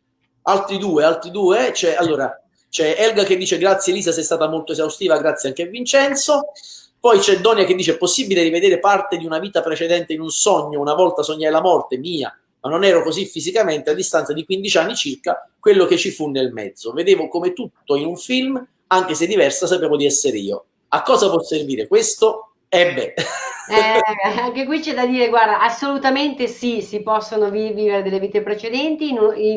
altri due, altri due. C'è, allora, c'è Elga che dice grazie Elisa, sei stata molto esaustiva, grazie anche a Vincenzo. Poi c'è Donia che dice è possibile rivedere parte di una vita precedente in un sogno, una volta sognai la morte mia, ma non ero così fisicamente a distanza di 15 anni circa, quello che ci fu nel mezzo. Vedevo come tutto in un film, anche se diversa, sapevo di essere io. A cosa può servire questo? E beh. Eh, anche qui c'è da dire, guarda, assolutamente sì, si possono vivere delle vite precedenti.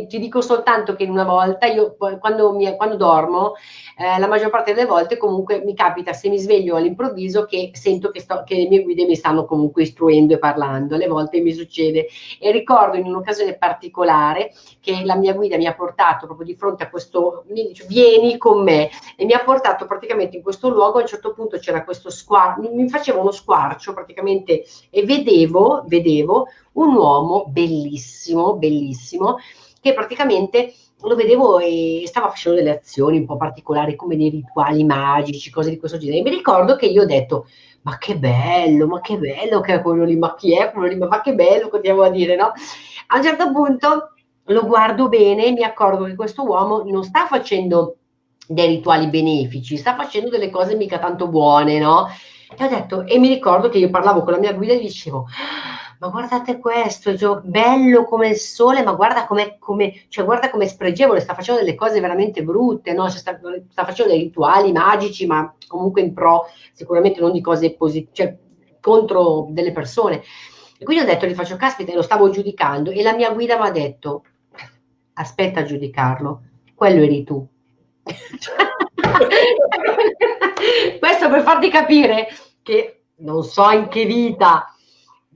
ti dico soltanto che una volta, io quando, mi, quando dormo, eh, la maggior parte delle volte comunque mi capita, se mi sveglio all'improvviso, che sento che, sto, che le mie guide mi stanno comunque istruendo e parlando. Alle volte mi succede. E ricordo in un'occasione particolare che la mia guida mi ha portato proprio di fronte a questo, mi dice, vieni con me, e mi ha portato praticamente in questo luogo. A un certo punto c'era questo squarcio, mi faceva uno squarcio praticamente e vedevo, vedevo un uomo bellissimo, bellissimo, che praticamente lo vedevo e stava facendo delle azioni un po' particolari come dei rituali magici, cose di questo genere. E mi ricordo che io ho detto, ma che bello, ma che bello che è quello lì, ma chi è quello lì, ma che bello, continuiamo a dire, no? A un certo punto lo guardo bene e mi accorgo che questo uomo non sta facendo dei rituali benefici, sta facendo delle cose mica tanto buone, no? E ho detto, e mi ricordo che io parlavo con la mia guida e gli dicevo, ma guardate questo, cioè, bello come il sole, ma guarda come, come, cioè, guarda come spregevole, sta facendo delle cose veramente brutte, no? cioè, sta, sta, facendo dei rituali magici, ma comunque in pro, sicuramente non di cose positive, cioè contro delle persone. E quindi ho detto, gli faccio caspita, e lo stavo giudicando, e la mia guida mi ha detto, aspetta a giudicarlo, quello eri tu. (laughs) (laughs) Questo per farti capire che non so in che vita,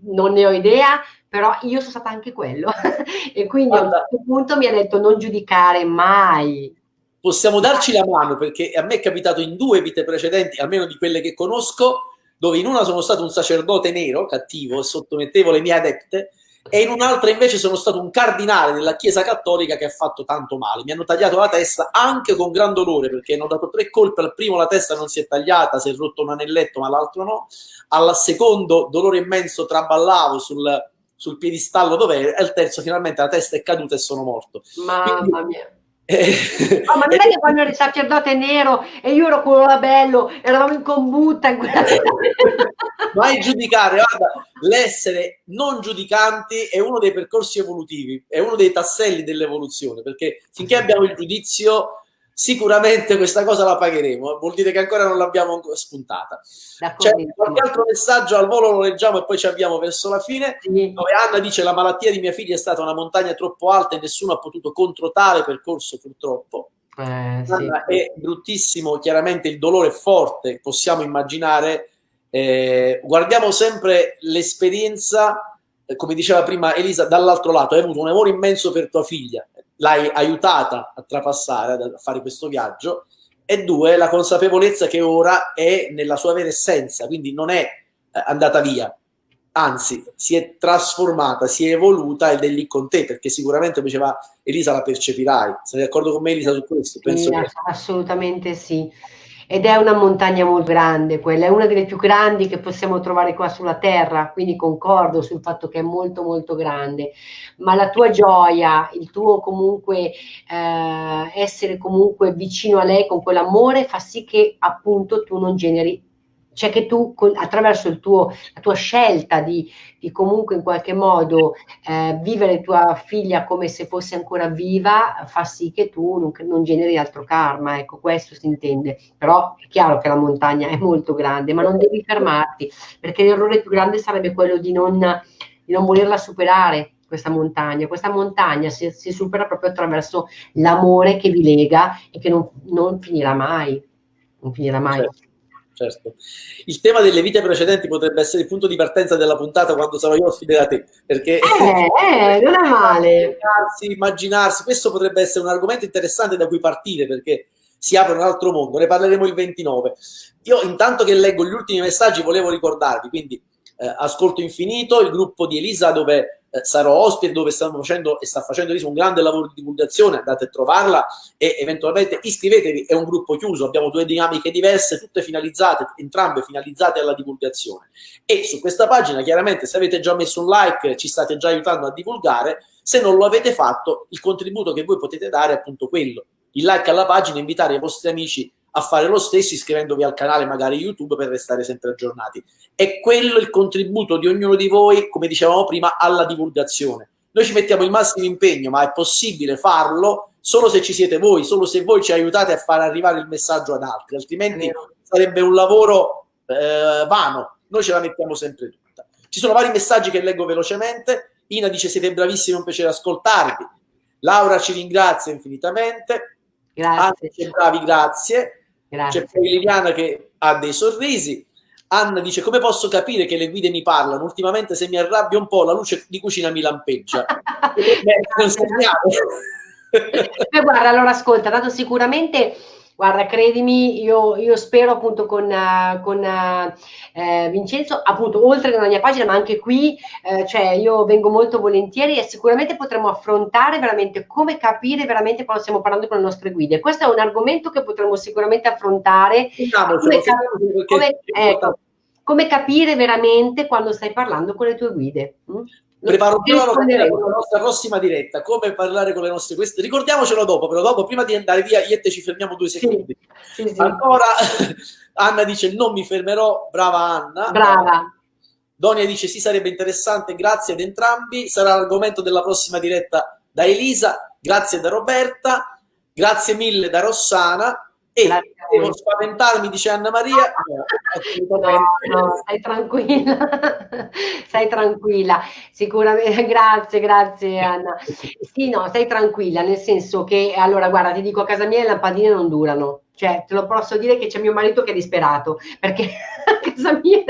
non ne ho idea, però io sono stata anche quello. (laughs) e quindi Guarda, a un certo punto mi ha detto non giudicare mai. Possiamo darci la mano perché a me è capitato in due vite precedenti, almeno di quelle che conosco, dove in una sono stato un sacerdote nero, cattivo, e sottomettevo le mie adepte, e in un'altra invece sono stato un cardinale della Chiesa Cattolica che ha fatto tanto male. Mi hanno tagliato la testa anche con gran dolore perché hanno dato tre colpe. Al primo la testa non si è tagliata, si è rotto un anelletto, ma l'altro no. Al secondo dolore immenso, traballavo sul, sul piedistallo dove E al terzo finalmente la testa è caduta e sono morto. Mamma Quindi, mia. Eh, oh, ma non è che quando eri sacerdote nero e io ero quello là bello, eravamo in combutta in quella (laughs) Mai giudicare, guarda, l'essere non giudicanti è uno dei percorsi evolutivi, è uno dei tasselli dell'evoluzione, perché finché abbiamo il giudizio sicuramente questa cosa la pagheremo, vuol dire che ancora non l'abbiamo spuntata. C'è qualche altro messaggio al volo, lo leggiamo e poi ci avviamo verso la fine, sì. dove Anna dice la malattia di mia figlia è stata una montagna troppo alta e nessuno ha potuto contro tale percorso purtroppo. Eh, sì. È bruttissimo, chiaramente il dolore è forte, possiamo immaginare. Eh, guardiamo sempre l'esperienza, eh, come diceva prima Elisa, dall'altro lato, hai avuto un amore immenso per tua figlia, l'hai aiutata a trapassare, a fare questo viaggio, e due, la consapevolezza che ora è nella sua vera essenza, quindi non è eh, andata via, anzi si è trasformata, si è evoluta ed è lì con te, perché sicuramente, come diceva Elisa, la percepirai. Sei d'accordo con me Elisa su questo? Penso sì, che... Assolutamente sì ed è una montagna molto grande, quella è una delle più grandi che possiamo trovare qua sulla terra, quindi concordo sul fatto che è molto molto grande, ma la tua gioia, il tuo comunque eh, essere comunque vicino a lei con quell'amore fa sì che appunto tu non generi cioè che tu attraverso tuo, la tua scelta di, di, comunque in qualche modo eh, vivere tua figlia come se fosse ancora viva fa sì che tu non, non, generi altro karma, ecco questo si intende, però è chiaro che la montagna è molto grande, ma non devi fermarti, perché l'errore più grande sarebbe quello di non, di non volerla superare, questa montagna. Questa montagna si, si, supera proprio attraverso l'amore che vi lega e che non, non finirà mai. Non finirà mai. Certo certo. Il tema delle vite precedenti potrebbe essere il punto di partenza della puntata quando sarò io ospite da te, perché... Eh, eh, non è (laughs) male. Immaginarsi, immaginarsi, questo potrebbe essere un argomento interessante da cui partire, perché si apre un altro mondo, ne parleremo il 29. Io intanto che leggo gli ultimi messaggi volevo ricordarvi, quindi eh, Ascolto Infinito, il gruppo di Elisa dove eh, sarò ospite, dove stiamo facendo e sta facendo un grande lavoro di divulgazione, andate a trovarla e eventualmente iscrivetevi, è un gruppo chiuso, abbiamo due dinamiche diverse, tutte finalizzate, entrambe finalizzate alla divulgazione. E su questa pagina chiaramente se avete già messo un like ci state già aiutando a divulgare, se non lo avete fatto il contributo che voi potete dare è appunto quello, il like alla pagina, invitare i vostri amici a fare lo stesso iscrivendovi al canale magari YouTube per restare sempre aggiornati. È quello il contributo di ognuno di voi, come dicevamo prima, alla divulgazione. Noi ci mettiamo il massimo impegno, ma è possibile farlo solo se ci siete voi, solo se voi ci aiutate a far arrivare il messaggio ad altri, altrimenti sarebbe un lavoro eh, vano. Noi ce la mettiamo sempre tutta. Ci sono vari messaggi che leggo velocemente. Ina dice siete bravissimi, è un piacere ascoltarvi. Laura ci ringrazia infinitamente. Grazie. Anche bravi, grazie. Grazie. C'è poi Liliana che ha dei sorrisi. Anna dice come posso capire che le guide mi parlano? Ultimamente se mi arrabbio un po' la luce di cucina mi lampeggia. (laughs) Beh, guarda, allora ascolta, dato sicuramente Guarda, credimi, io, io spero appunto con, uh, con uh, eh, Vincenzo, appunto oltre nella mia pagina, ma anche qui, eh, cioè io vengo molto volentieri e sicuramente potremo affrontare veramente come capire veramente quando stiamo parlando con le nostre guide. Questo è un argomento che potremo sicuramente affrontare. Diciamo, come, cap- come, ecco, come capire veramente quando stai parlando con le tue guide. Mm? preparo già la nostra prossima diretta, come parlare con le nostre queste. Ricordiamocelo dopo, però dopo, prima di andare via, io e te ci fermiamo due secondi. Sì, sì, Ancora (laughs) Anna dice non mi fermerò, brava Anna. Brava. Donia dice sì, sarebbe interessante, grazie ad entrambi, sarà l'argomento della prossima diretta da Elisa, grazie da Roberta, grazie mille da Rossana e devo spaventarmi, dice Anna Maria. No, no, stai tranquilla, (laughs) stai tranquilla, sicuramente, (laughs) grazie, grazie Anna. Sì, no, stai tranquilla, nel senso che, allora guarda, ti dico, a casa mia le lampadine non durano, cioè te lo posso dire che c'è mio marito che è disperato, perché (laughs) a casa mia,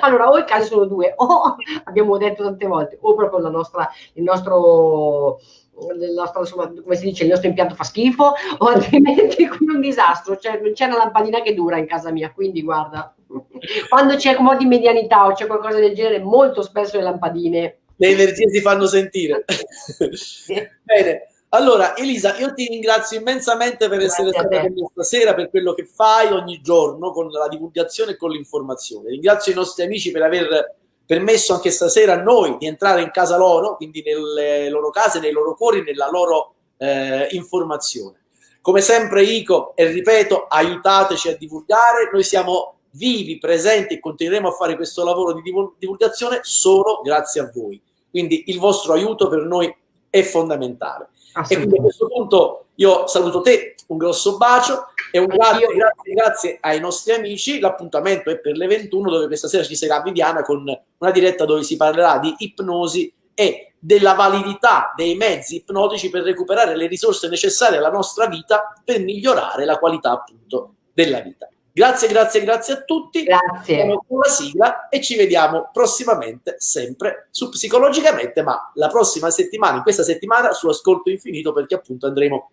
allora o i casi sono due, o abbiamo detto tante volte, o proprio la nostra, il nostro insomma, come si dice, il nostro impianto fa schifo (laughs) o altrimenti come un disastro, cioè non c'è una lampadina che dura in casa mia, quindi guarda, (laughs) quando c'è un po' di medianità o c'è qualcosa del genere, molto spesso le lampadine... Le energie si fanno sentire. (laughs) Bene, allora Elisa, io ti ringrazio immensamente per Grazie essere stata con me stasera, per quello che fai ogni giorno con la divulgazione e con l'informazione. Ringrazio i nostri amici per aver permesso anche stasera a noi di entrare in casa loro, quindi nelle loro case, nei loro cuori, nella loro eh, informazione. Come sempre Ico, e ripeto, aiutateci a divulgare, noi siamo vivi, presenti e continueremo a fare questo lavoro di divulgazione solo grazie a voi. Quindi il vostro aiuto per noi è fondamentale. E quindi a questo punto io saluto te, un grosso bacio e un grazie, grazie, grazie ai nostri amici. L'appuntamento è per le 21 dove questa sera ci sarà Viviana con una diretta dove si parlerà di ipnosi e della validità dei mezzi ipnotici per recuperare le risorse necessarie alla nostra vita per migliorare la qualità appunto della vita. Grazie, grazie, grazie a tutti. Grazie. Siamo con la sigla e ci vediamo prossimamente, sempre su Psicologicamente, ma la prossima settimana, in questa settimana, su Ascolto Infinito, perché appunto andremo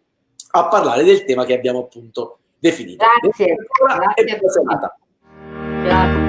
a parlare del tema che abbiamo appunto definito. Grazie. Grazie. E buona serata. Grazie.